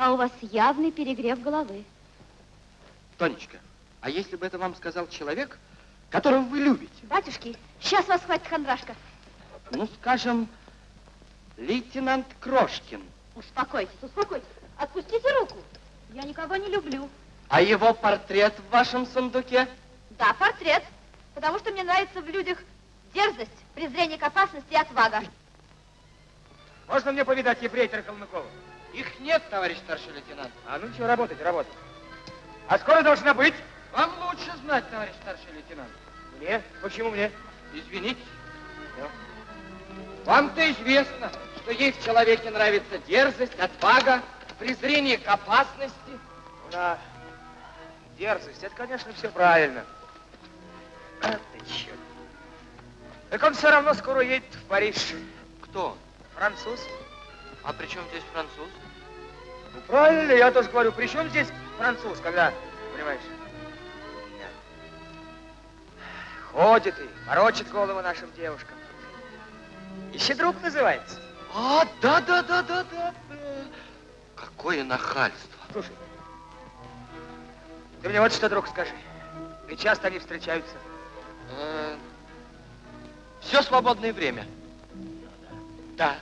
а у вас явный перегрев головы. Тонечка, а если бы это вам сказал человек, которого вы любите? Батюшки, сейчас вас хватит хандрашка. Ну, скажем, лейтенант Крошкин. Успокойтесь, успокойтесь. Отпустите руку. Я никого не люблю. А его портрет в вашем сундуке? Да, портрет. Потому что мне нравится в людях дерзость, презрение к опасности и отвага. Можно мне повидать ефрейтора Калмыкова? Их нет, товарищ старший лейтенант. А ну что, работать, работать. А скоро должна быть? Вам лучше знать, товарищ старший лейтенант. Мне? Почему мне? Извините. Вам-то известно, что ей в человеке нравится дерзость, отвага, презрение к опасности. Да. Дерзость, это, конечно, все правильно. А ты черт. Так он все равно скоро едет в Париж. Кто? Француз. А при чем здесь француз? Ну, правильно, я тоже говорю, при чем здесь француз, когда, понимаешь? Ходит и морочит голову нашим девушкам. Ищи друг называется. А, да, да, да, да, да. Какое нахальство. Слушай, ты мне вот что, друг, скажи. И часто они встречаются? Э, Все свободное время. Да.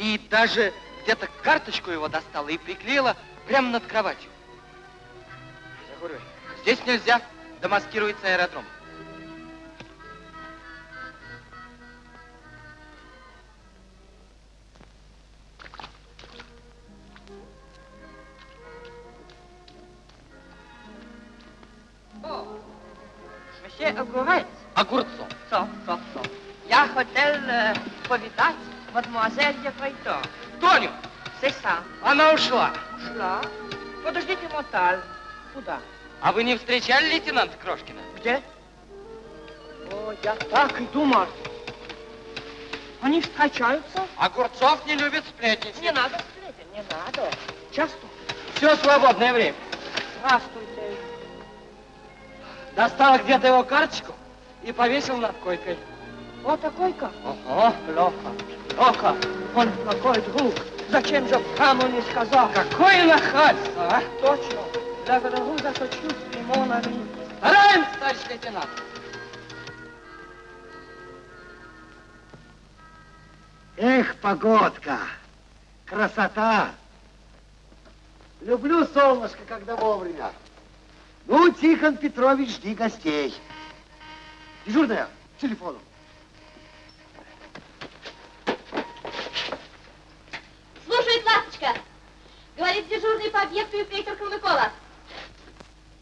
И даже где-то карточку его достала и приклеила прямо над кроватью. Загорый. Здесь нельзя, домаскируется аэродром. О, вообще огурец? Огурцов. Сов, сов, сов. Я хотел э, повидать мадемуазель Ефрейто. Тоню, ça. она ушла. Ушла. Подождите, Моталь. Куда? А вы не встречали лейтенанта Крошкина? Где? О, я так и думал. Они встречаются? Огурцов не любит сплетничать. Не надо сплетен, не надо. Часто. Все свободное время. Здравствуйте. Достал где-то его карточку и повесил над койкой. Вот такой как? Ого. Плохо, плохо. Он плохой друг. Зачем же прямо не сказал? Какое нахальство, а? Точно. Благодарю за сочувствие, мон ами. Стараемся, товарищ лейтенант. Эх, погодка, красота. Люблю солнышко, когда вовремя. Ну, Тихон Петрович, жди гостей. Дежурная, к телефону. Слушает ласточка. Говорит дежурный по объекту ефрейтор Калмыкова.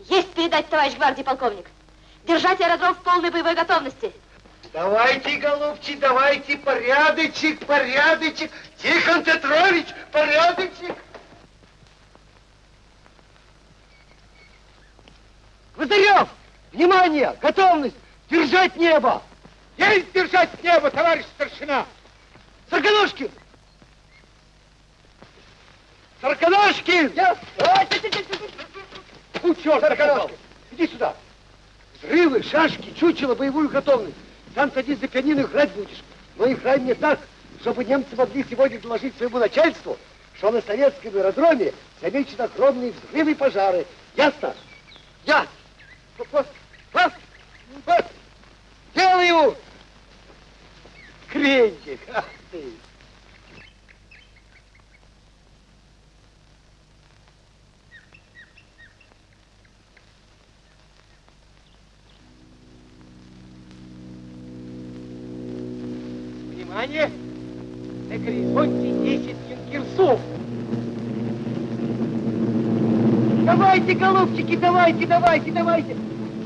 Есть передать, товарищ гвардии полковник. Держать аэродром в полной боевой готовности. Давайте, голубчик, давайте, порядочек, порядочек. Тихон Петрович, порядочек. Гвоздарев, внимание, готовность, держать небо. Есть держать небо, товарищ старшина. Сарканошкин. Сарканошкин. Я... Ну, черт, Сарканошкин, иди сюда. Взрывы, шашки, чучело, боевую готовность. Сам садись за пианино, играть будешь. Но играй мне так, чтобы немцы могли сегодня доложить своему начальству, что на советском аэродроме замечены огромные взрывы и пожары. Ясно? Ясно. Вот, вот, вот. Делаю. Кренчик, ах ты. Внимание! На горизонте 10 юнкерсов. Давайте, голубчики, давайте, давайте, давайте.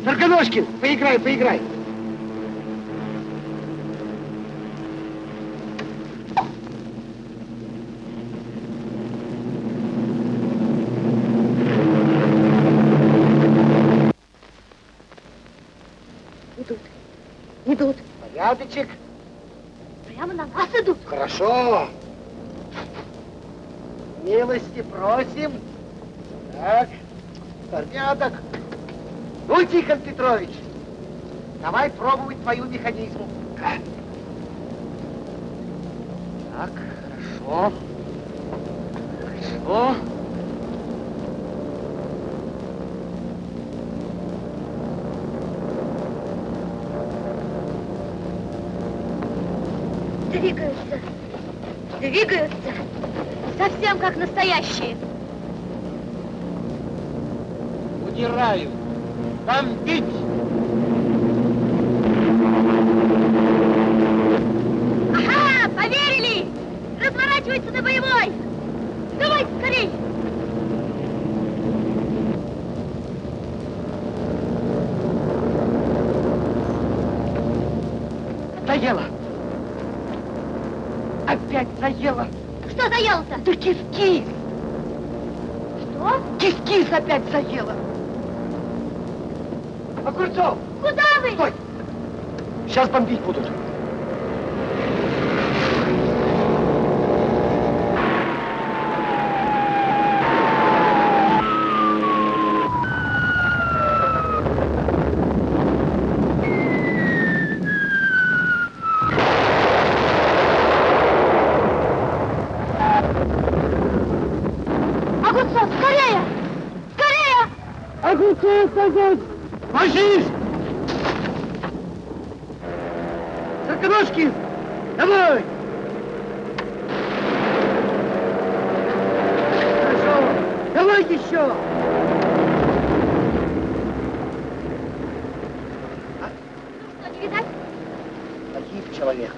Сарканошкин, поиграй, поиграй. Идут. Идут. Порядочек. Прямо на нас идут. Хорошо. Милости просим. Так, порядок. Ну, Тихон Петрович, давай пробовать твою механизму. Так, хорошо. Хорошо. Двигаются. Двигаются. Совсем как настоящие. Удираю. Бомбить! Ага, поверили! Разворачивается на боевой! Давай, скорей! Заело. Опять заело. Что заело-то? Да кис-кис. Что? Кис-кис опять заело. Огурцов! Куда вы? Стой! Сейчас бомбить будут. Огурцов, скорее! Скорее! Огонь! Ложись! Сороконожкин! Давай! Хорошо! Давай еще! Что, не видать? Погиб человек.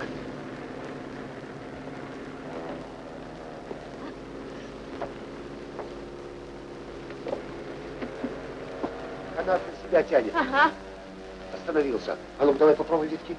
Остановился. А ну давай попробуй витки.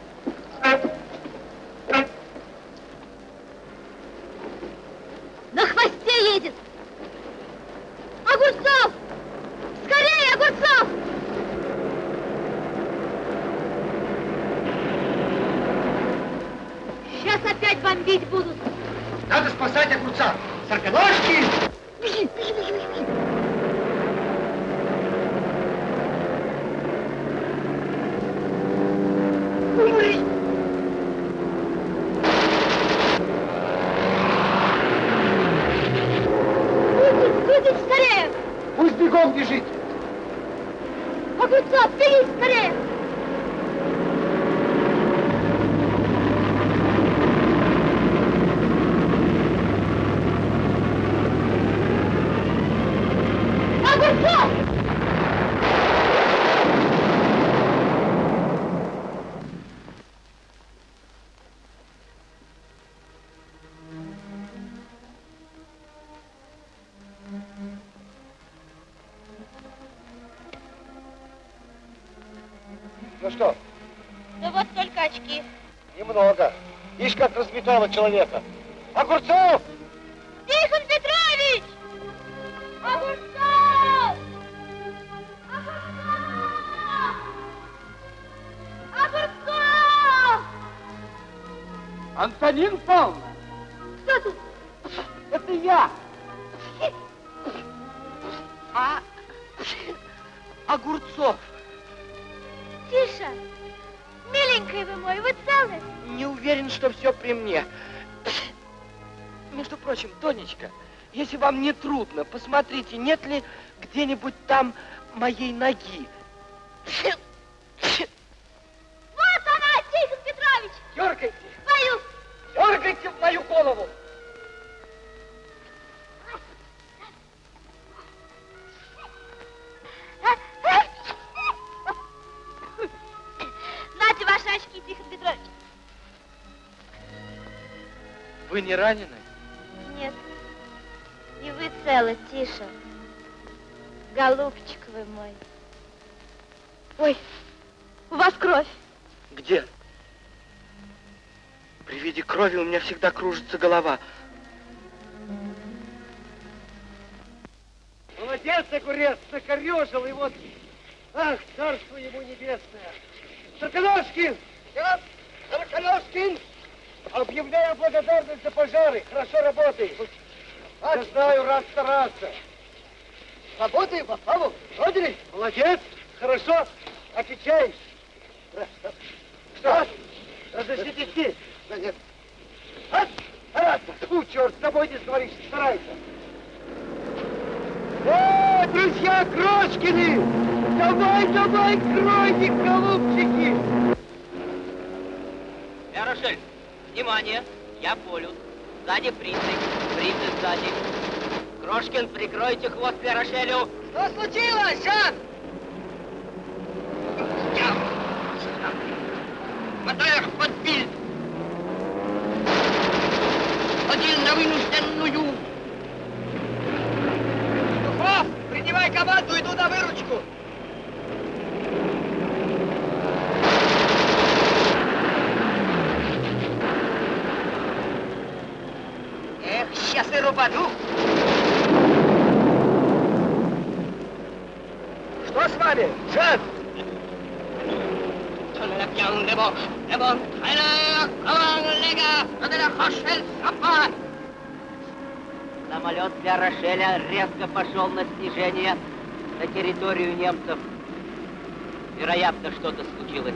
Разметало человека. Если вам не трудно, посмотрите, нет ли где-нибудь там моей ноги. Вот она, Тихон Петрович! Дергайте, Боюсь! дергайте в мою голову. Нате ваши очки, Тихон Петрович. Вы не ранены? Целы, тише. Голубчик вы мой. Ой, у вас кровь. Где? При виде крови у меня всегда кружится голова. Молодец, огурец, накорежил, и вот... Ах, царство ему небесное. Я, Сороконожкин! Объявляю благодарность за пожары. Хорошо работаешь. Я знаю, раз стараться. Работаем, Павлов, вроде Молодец, хорошо, отвечаешь. Что? Разрешите идти? Да нет. А, а, фу, черт, с тобой не сговоришь, старайся. О, друзья Крошкины! Давай, давай, кройте, голубчики! Ярошель, внимание, я полюс. Сзади прицель, прицель сзади. Крошкин, прикройте хвост Ярошелю. Что случилось, Жан? Хватай их под бильд. Один на вынужденную. Духов, принимай команду, иду на выручку. Эх, сейчас и рубану. Что с вами, сапа! Самолет для Рошеля резко пошел на снижение на территорию немцев. Вероятно, что-то случилось.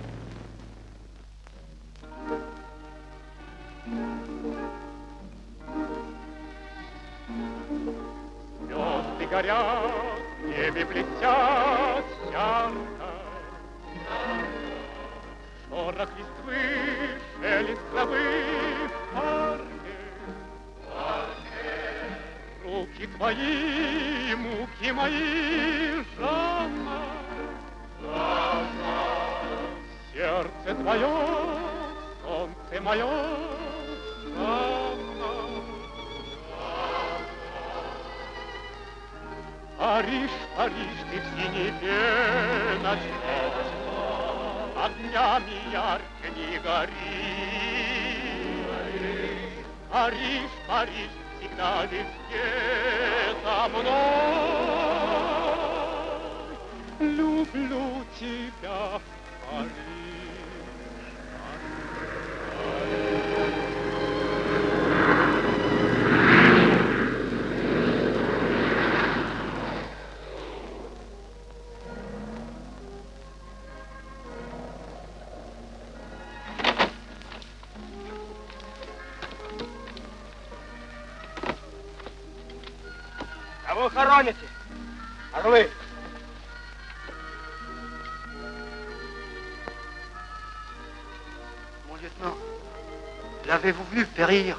Вы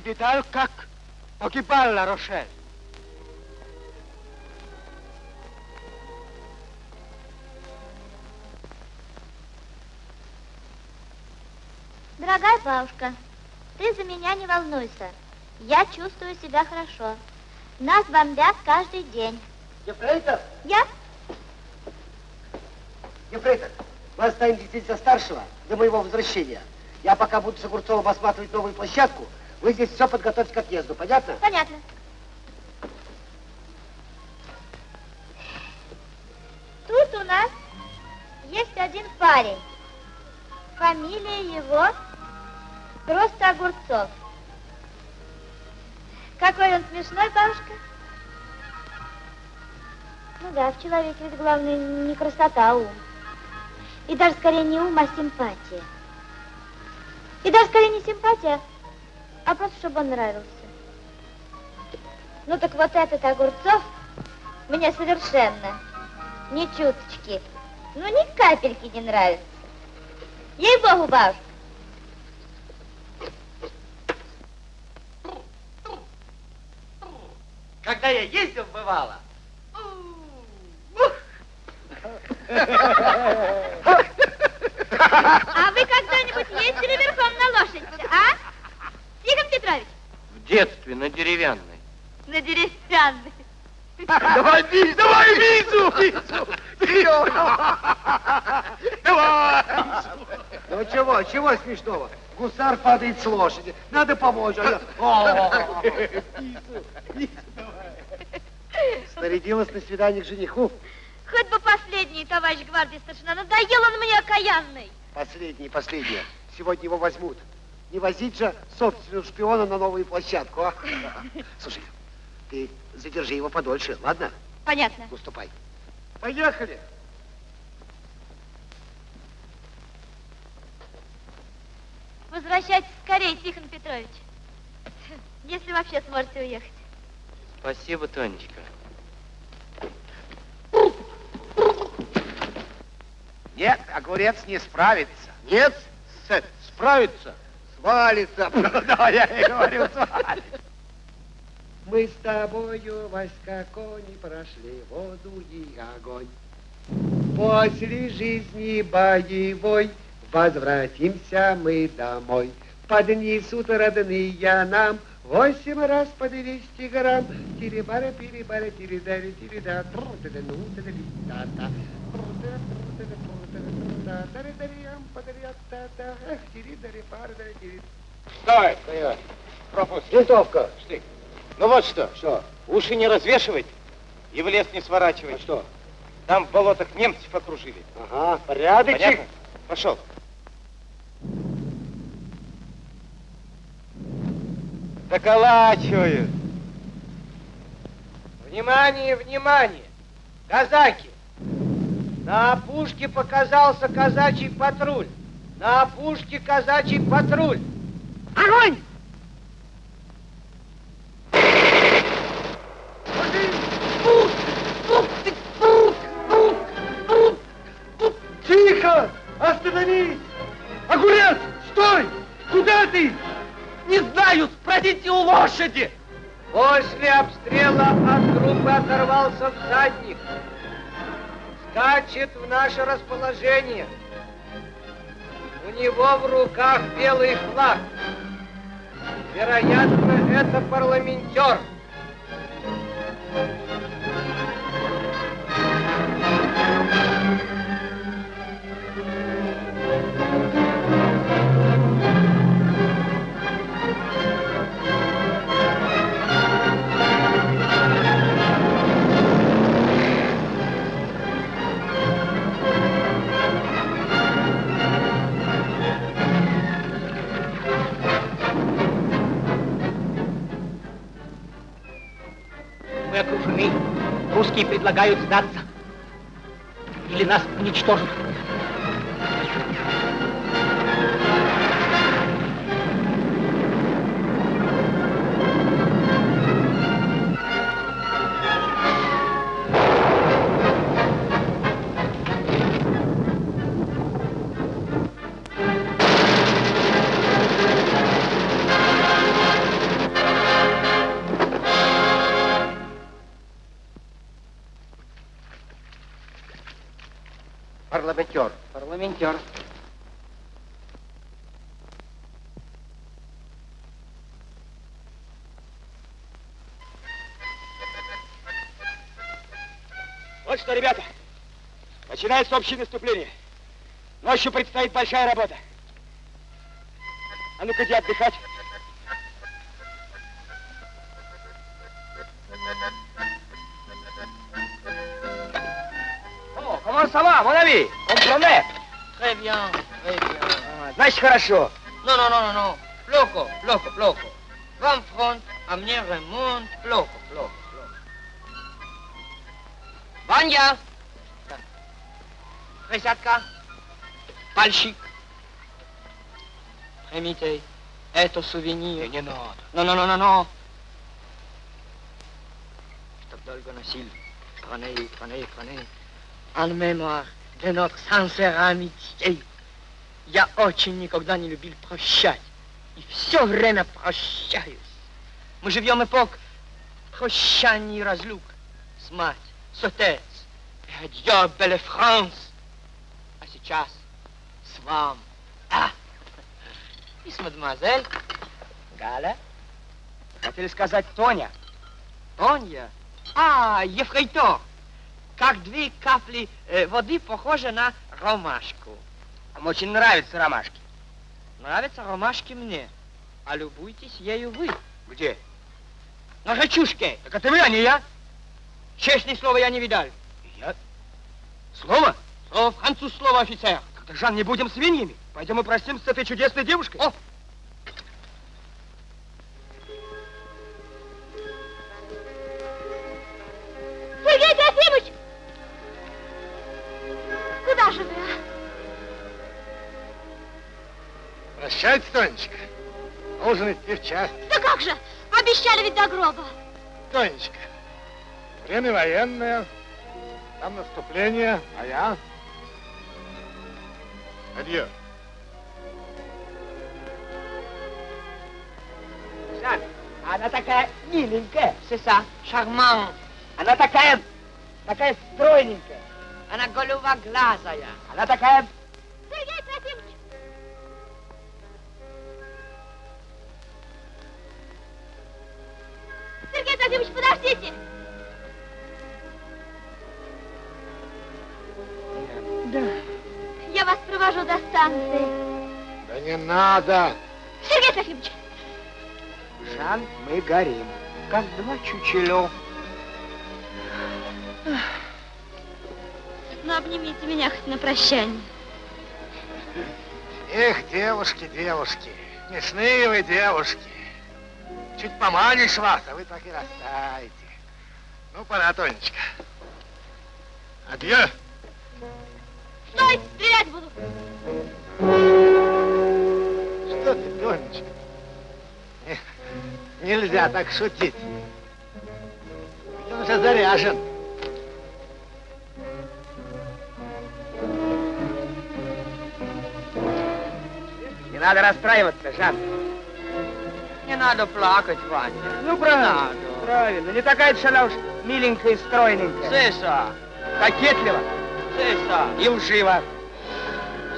видали, как погибал Рошель? Дорогая бабушка, ты за меня не волнуйся. Я чувствую себя хорошо. Нас бомбят каждый день. Ефрейтор, Я? Ефрейтор, вы останетесь здесь за старшего до моего возвращения. Я пока буду с Огурцовым осматривать новую площадку. Вы здесь все подготовьте к отъезду, понятно? Понятно. Тут у нас есть один парень. Фамилия его просто Огурцов. Какой он смешной, бабушка. Ну да, в человеке ведь главное не красота, а ум. И даже скорее не ум, а симпатия. И даже скорее не симпатия, а просто чтобы он нравился. Ну так вот этот Огурцов мне совершенно ни чуточки, ну ни капельки не нравится. Ей-богу, бабушка. Когда я ездил, бывало, А вы когда-нибудь ездили верхом на лошади, а? Тихон Петрович, В детстве на деревянной. на деревянной. Давай визу, давай визу, визу. Давай. Ну чего, чего смешного? Гусар падает с лошади. Надо помочь. а я- О! Снарядилась на свидание к жениху. Хоть бы последний, товарищ гвардии старшина, надоел он мне окаянный. Последний, последний. Сегодня его возьмут. Не возить же собственного шпиона на новую площадку, а? Слушай, ты задержи его подольше, ладно? Понятно. Уступай. Поехали. Возвращайтесь скорее, Тихон Петрович. Если вообще сможете уехать. Спасибо, Тонечка. Нет, огурец не справится. Нет, С- справится. свалится. Да, я и говорю, свалится. Мы с тобою, Васька, кони прошли воду и огонь. После жизни боевой возвратимся мы домой. Поднесут родные нам восемь раз по 200 грамм. Тирибара, перебара, тиридари, тирида. Эх, тиридари, пардари, тири. Стой, стоять. Пропуск. Винтовка. Штык. Ну вот что. Что? Уши не развешивать и в лес не сворачивать. А что? Там в болотах немцев окружили. Ага, порядочек. Понятно? Пошел. Заколачивают. Внимание, внимание! Казаки! На опушке показался казачий патруль. На опушке казачий патруль. Огонь! Тихо! Остановись! Огурец! Стой! Куда ты? Не знаю, спросите у лошади! После обстрела от группы оторвался всадник. Скачет в наше расположение. У него в руках белый флаг. Вероятно, это парламентер. Русские предлагают сдаться. Или нас уничтожат. Парламентер. Вот что, ребята, начинается общее наступление. Ночью предстоит большая работа. А ну-ка, иди отдыхать. О, comment ça va, mon ami? Comprenez? Très bien, très bien. А, Значит, хорошо. Non, non, non, non. Loco, loco, loco. Вам фронт, а мне ремонт. Loco, loco, loco. Ваня! Присядка. Пальчик. Примите. Это сувенир. Не надо. Non, non, non, non, non. Чтоб долго носил. Prenez, prenez, prenez. En mémoire de notre sincère amitié. Я очень никогда не любил прощать. И все время прощаюсь. Мы живем эпох прощаний и разлук. С мать, с отец. Адьё, беле Франс. А сейчас с вам. А! И с мадемуазель. Галя. Хотели сказать Тоня. Тоня? А, ефрейтор. Как две капли э, воды похожи на ромашку. Вам очень нравятся ромашки. Нравятся ромашки мне. А любуйтесь ею вы. Где? На речушке. Так это вы, а не я. Честное слово я не видал. Я? Слово? Слово француз, слово офицер. Так, Жан, не будем свиньями. Пойдем и простимся с этой чудесной девушкой. О! Прощайте, Тонечка. Нужно идти в часть. Да как же? Обещали ведь до гроба. Тонечка, время военное, там наступление, а я... Адьё. Жан, она такая миленькая. Ça, charmant. Она такая, такая стройненькая. Она голубоглазая. Она такая... Сергей Трофимович, подождите! Да. Я вас провожу до станции. Да не надо. Сергей Трофимович! Жан, мы горим, как два чучело. Ну, обнимите меня хоть на прощание. Эх, девушки, девушки, смешные вы девушки. Чуть поманишь вас, а вы так и растаете. Ну, пора, Тонечка. Адье. Стой, стрелять буду. Что ты, Тонечка? Не- Нельзя так шутить. Ведь он уже заряжен. Не надо расстраиваться, Жан. Не надо плакать, Ваня. Ну, правильно. Правильно. Не такая она уж миленькая и стройненькая. Сеса, Кокетлива Сеса, и лжива.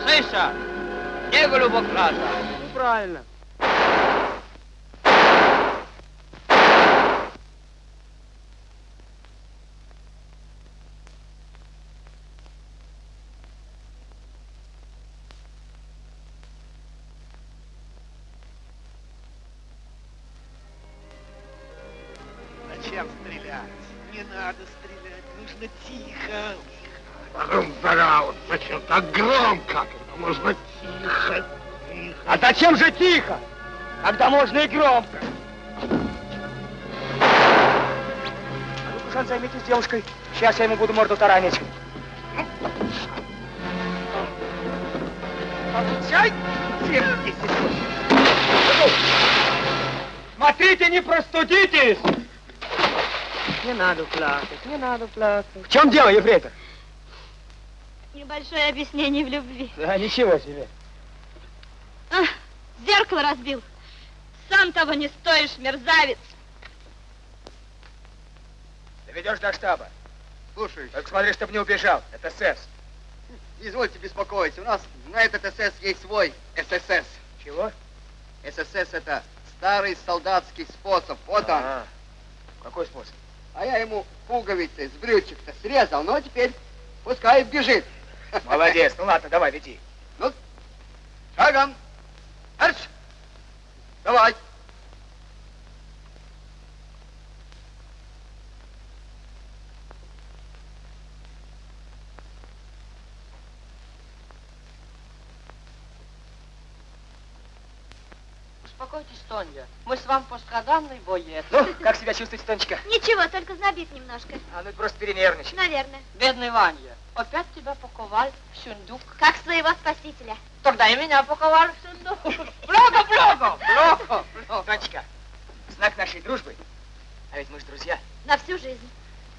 Сеса, не голубоглаза. Ну, правильно. Когда можно и громко? А Жан, займитесь девушкой. Сейчас я ему буду морду таранить. Отвечай! Смотрите, не простудитесь! Не надо плакать, не надо плакать. В чем дело, ефрейтор? Небольшое объяснение в любви. Да, ничего себе. Ах, зеркало разбил. Сам того не стоишь, мерзавец. Доведешь до штаба. Слушай, Только смотри, чтобы не убежал. Это СС. не извольте беспокоиться. У нас на этот СС есть свой ССС. Чего? ССС это старый солдатский способ. Вот он. А, Какой способ? А я ему пуговицы с брючек-то срезал, но теперь пускай бежит. Молодец. Ну ладно, давай, веди. Шагом. Марш! Давай. Успокойтесь, Тоня. Мы с вами постраданный боец. Ну, как себя чувствуете, Тонечка? Ничего, только знобит немножко. А, ну просто перенервничай. Наверное. Бедный Ваня, опять тебя паковал в сундук. Как своего спасителя. Тогда и меня паковал в сундук. Много, много, много. Тонечка, в знак нашей дружбы, а ведь мы же друзья, На всю жизнь.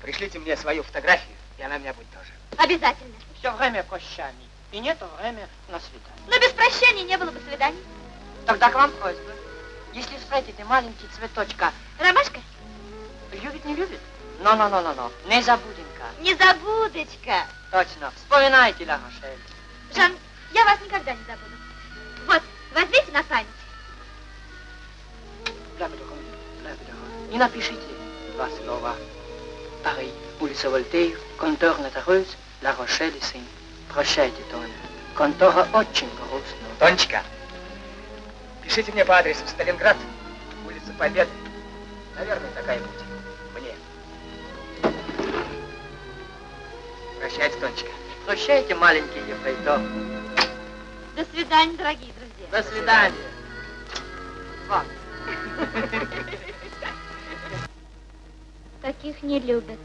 пришлите мне свою фотографию, и она у меня будет тоже. Обязательно. Все время прощаний. И нет время на свидание. Но без прощания не было бы свиданий. Тогда к вам просьба. Если встретите маленький цветочка, Ромашка, любит, не любит? Но-но-но-но-но, не забуденька. незабудочка. Точно, вспоминайте, Ла Рошель. Жан, я вас никогда не забуду. Вот, возьмите на память. И напишите два слова. Пари, улица Вольтейр, контор Натареuse, Ла Рошель и сын. Прощайте, Тоня. Контора очень грустная. Тонечка, пишите мне по адресу Сталинград, улица Победы. Наверное, такая путь. Мне. Прощайте, Тонечка. Прощайте, маленький ефрейтор. До свидания, дорогие друзья. До свидания. Вам. Таких не любят.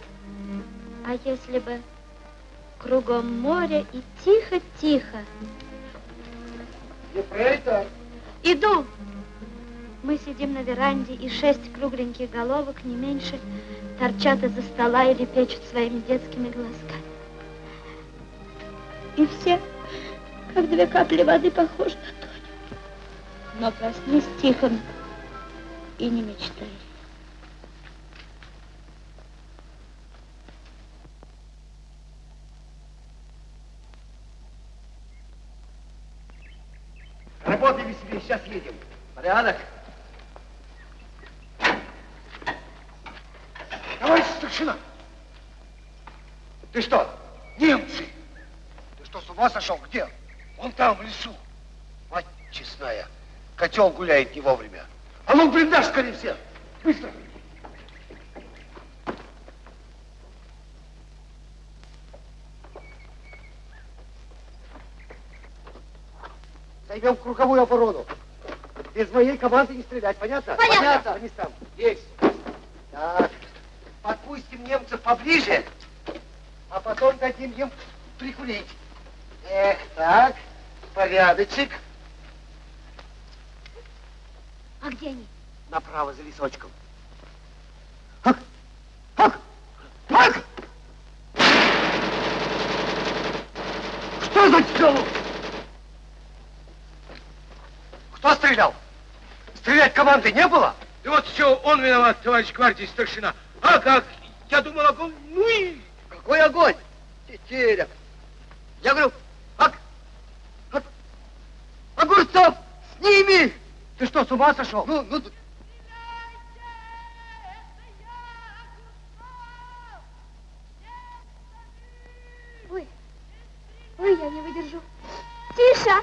А если бы кругом море и тихо-тихо. Ефрейтор. Иду. Мы сидим на веранде, и шесть кругленьких головок, не меньше, торчат из-за стола или печут своими детскими глазками. И все, как две капли воды, похожи на Тоню. Но проснись тихо и не мечтай. Работай веселее, сейчас едем. Порядок. Товарищ старшина! Ты что, немцы? Ты что, с ума сошел? Где? Вон там, в лесу. Мать честная, котел гуляет не вовремя. А ну, блиндаж скорее все! Быстро! Займем круговую оборону. Без моей команды не стрелять, понятно? Понятно. Понятно. Они там. Есть. Так. Подпу- подпустим немцев поближе, а потом дадим им прикурить. Эх, так, порядочек. А где они? Направо за лесочком. Ах! Ах! Так! Что за стрелу? Кто стрелял? Стрелять команды не было? И вот все, он виноват, товарищ гвардии старшина. А как? Я думал, огонь, ну и... Какой огонь? Тетеря. Я говорю, ак, ак, Огурцов, с ними! Ты что, с ума сошел? Ну, ну, Ой, ой, я не выдержу. Тише!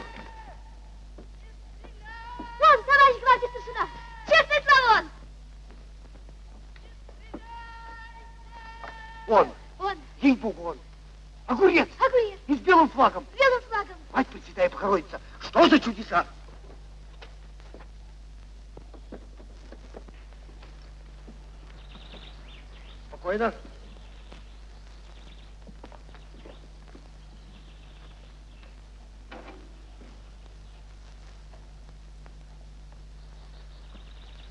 Вон, товарищ гвардии старшина! Честное слово он! он, Он, ей-богу, он. Огурец, огурец, и с белым флагом. с белым флагом. Мать Пресвятая Богородица, что за чудеса? Спокойно.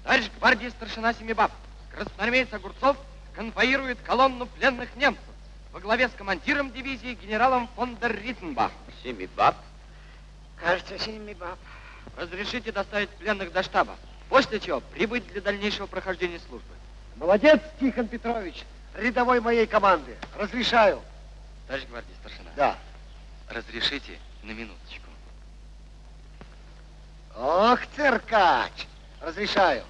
Товарищ гвардии старшина Семибаб, красноармеец Огурцов конвоирует колонну пленных немцев во главе с командиром дивизии генералом фон дер Риттенбах. Семибаб? Кажется, Семибаб. Разрешите доставить пленных до штаба, после чего прибыть для дальнейшего прохождения службы. Молодец, Тихон Петрович, рядовой моей команды. Разрешаю. Товарищ гвардии старшина. Да. Разрешите на минуточку. Ох, циркач. Разрешаю.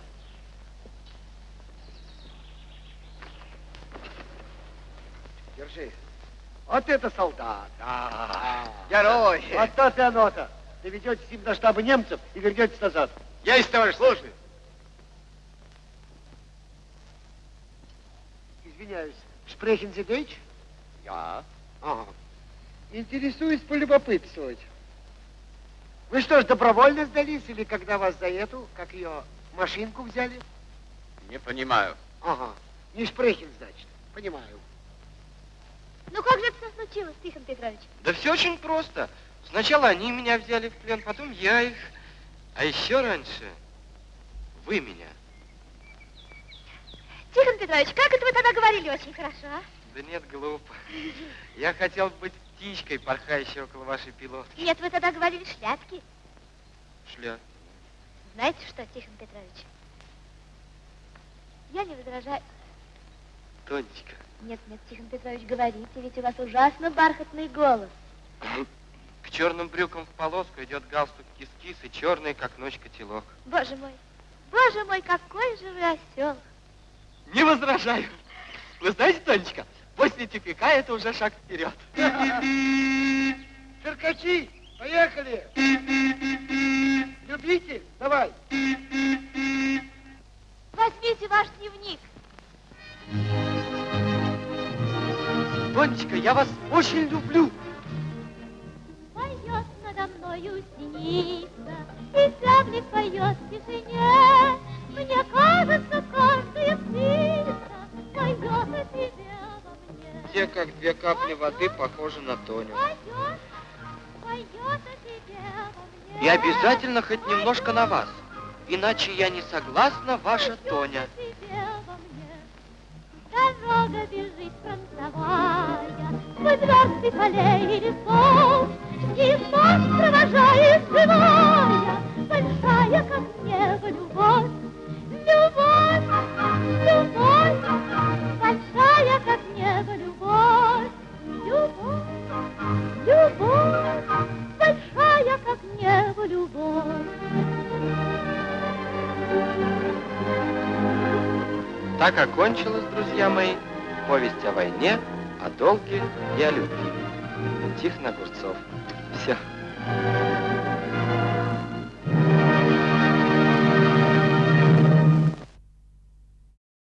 Держи. Вот это солдат. Да. Герой. Вот то-то и оно-то. Доведете с ним до штаба немцев и вернетесь назад. Есть, товарищ, слушай. Извиняюсь. Шпрехен Зидович? Я. Ага. Интересуюсь полюбопытствовать. Вы что ж, добровольно сдались или когда вас за эту, как ее, машинку взяли? Не понимаю. Ага. Не Шпрехин, значит. Понимаю. Ну как же это все случилось, Тихон Петрович? Да все очень просто. Сначала они меня взяли в плен, потом я их. А еще раньше вы меня. Тихон Петрович, как это вы тогда говорили очень хорошо, а? Да нет, глупо. Я хотел быть птичкой, порхающей около вашей пилотки. Нет, вы тогда говорили шляпки. Шля. Знаете что, Тихон Петрович? Я не возражаю. Тонечка. Нет, нет, Тихон Петрович, говорите, ведь у вас ужасно бархатный голос. К черным брюкам в полоску идет галстук кис-кис и черный, как ночь, котелок. Боже мой, боже мой, какой же вы осел. Не возражаю. Вы знаете, Тонечка, после тюпика это уже шаг вперед. Циркачи, поехали. Любитель, давай. Возьмите ваш дневник. Тонечка, я вас очень люблю. Поет надо мною синица, и славник поет в тишине. Мне кажется, каждая птица поет о тебе во мне. Те, как две капли воды, похожи на Тоню. Поет, поет о тебе во мне. И обязательно хоть немножко на вас. Иначе я не согласна, ваша Тоня. Дорога бежит фронтовая, Сквозь версты полей и лесов, И мост провожает живая, Большая, как небо, любовь. Любовь, любовь, большая, как небо, любовь. Любовь, любовь, большая, как небо, любовь. Так окончилась, друзья мои, повесть о войне, о долге и о любви. Тихон Огурцов. Все.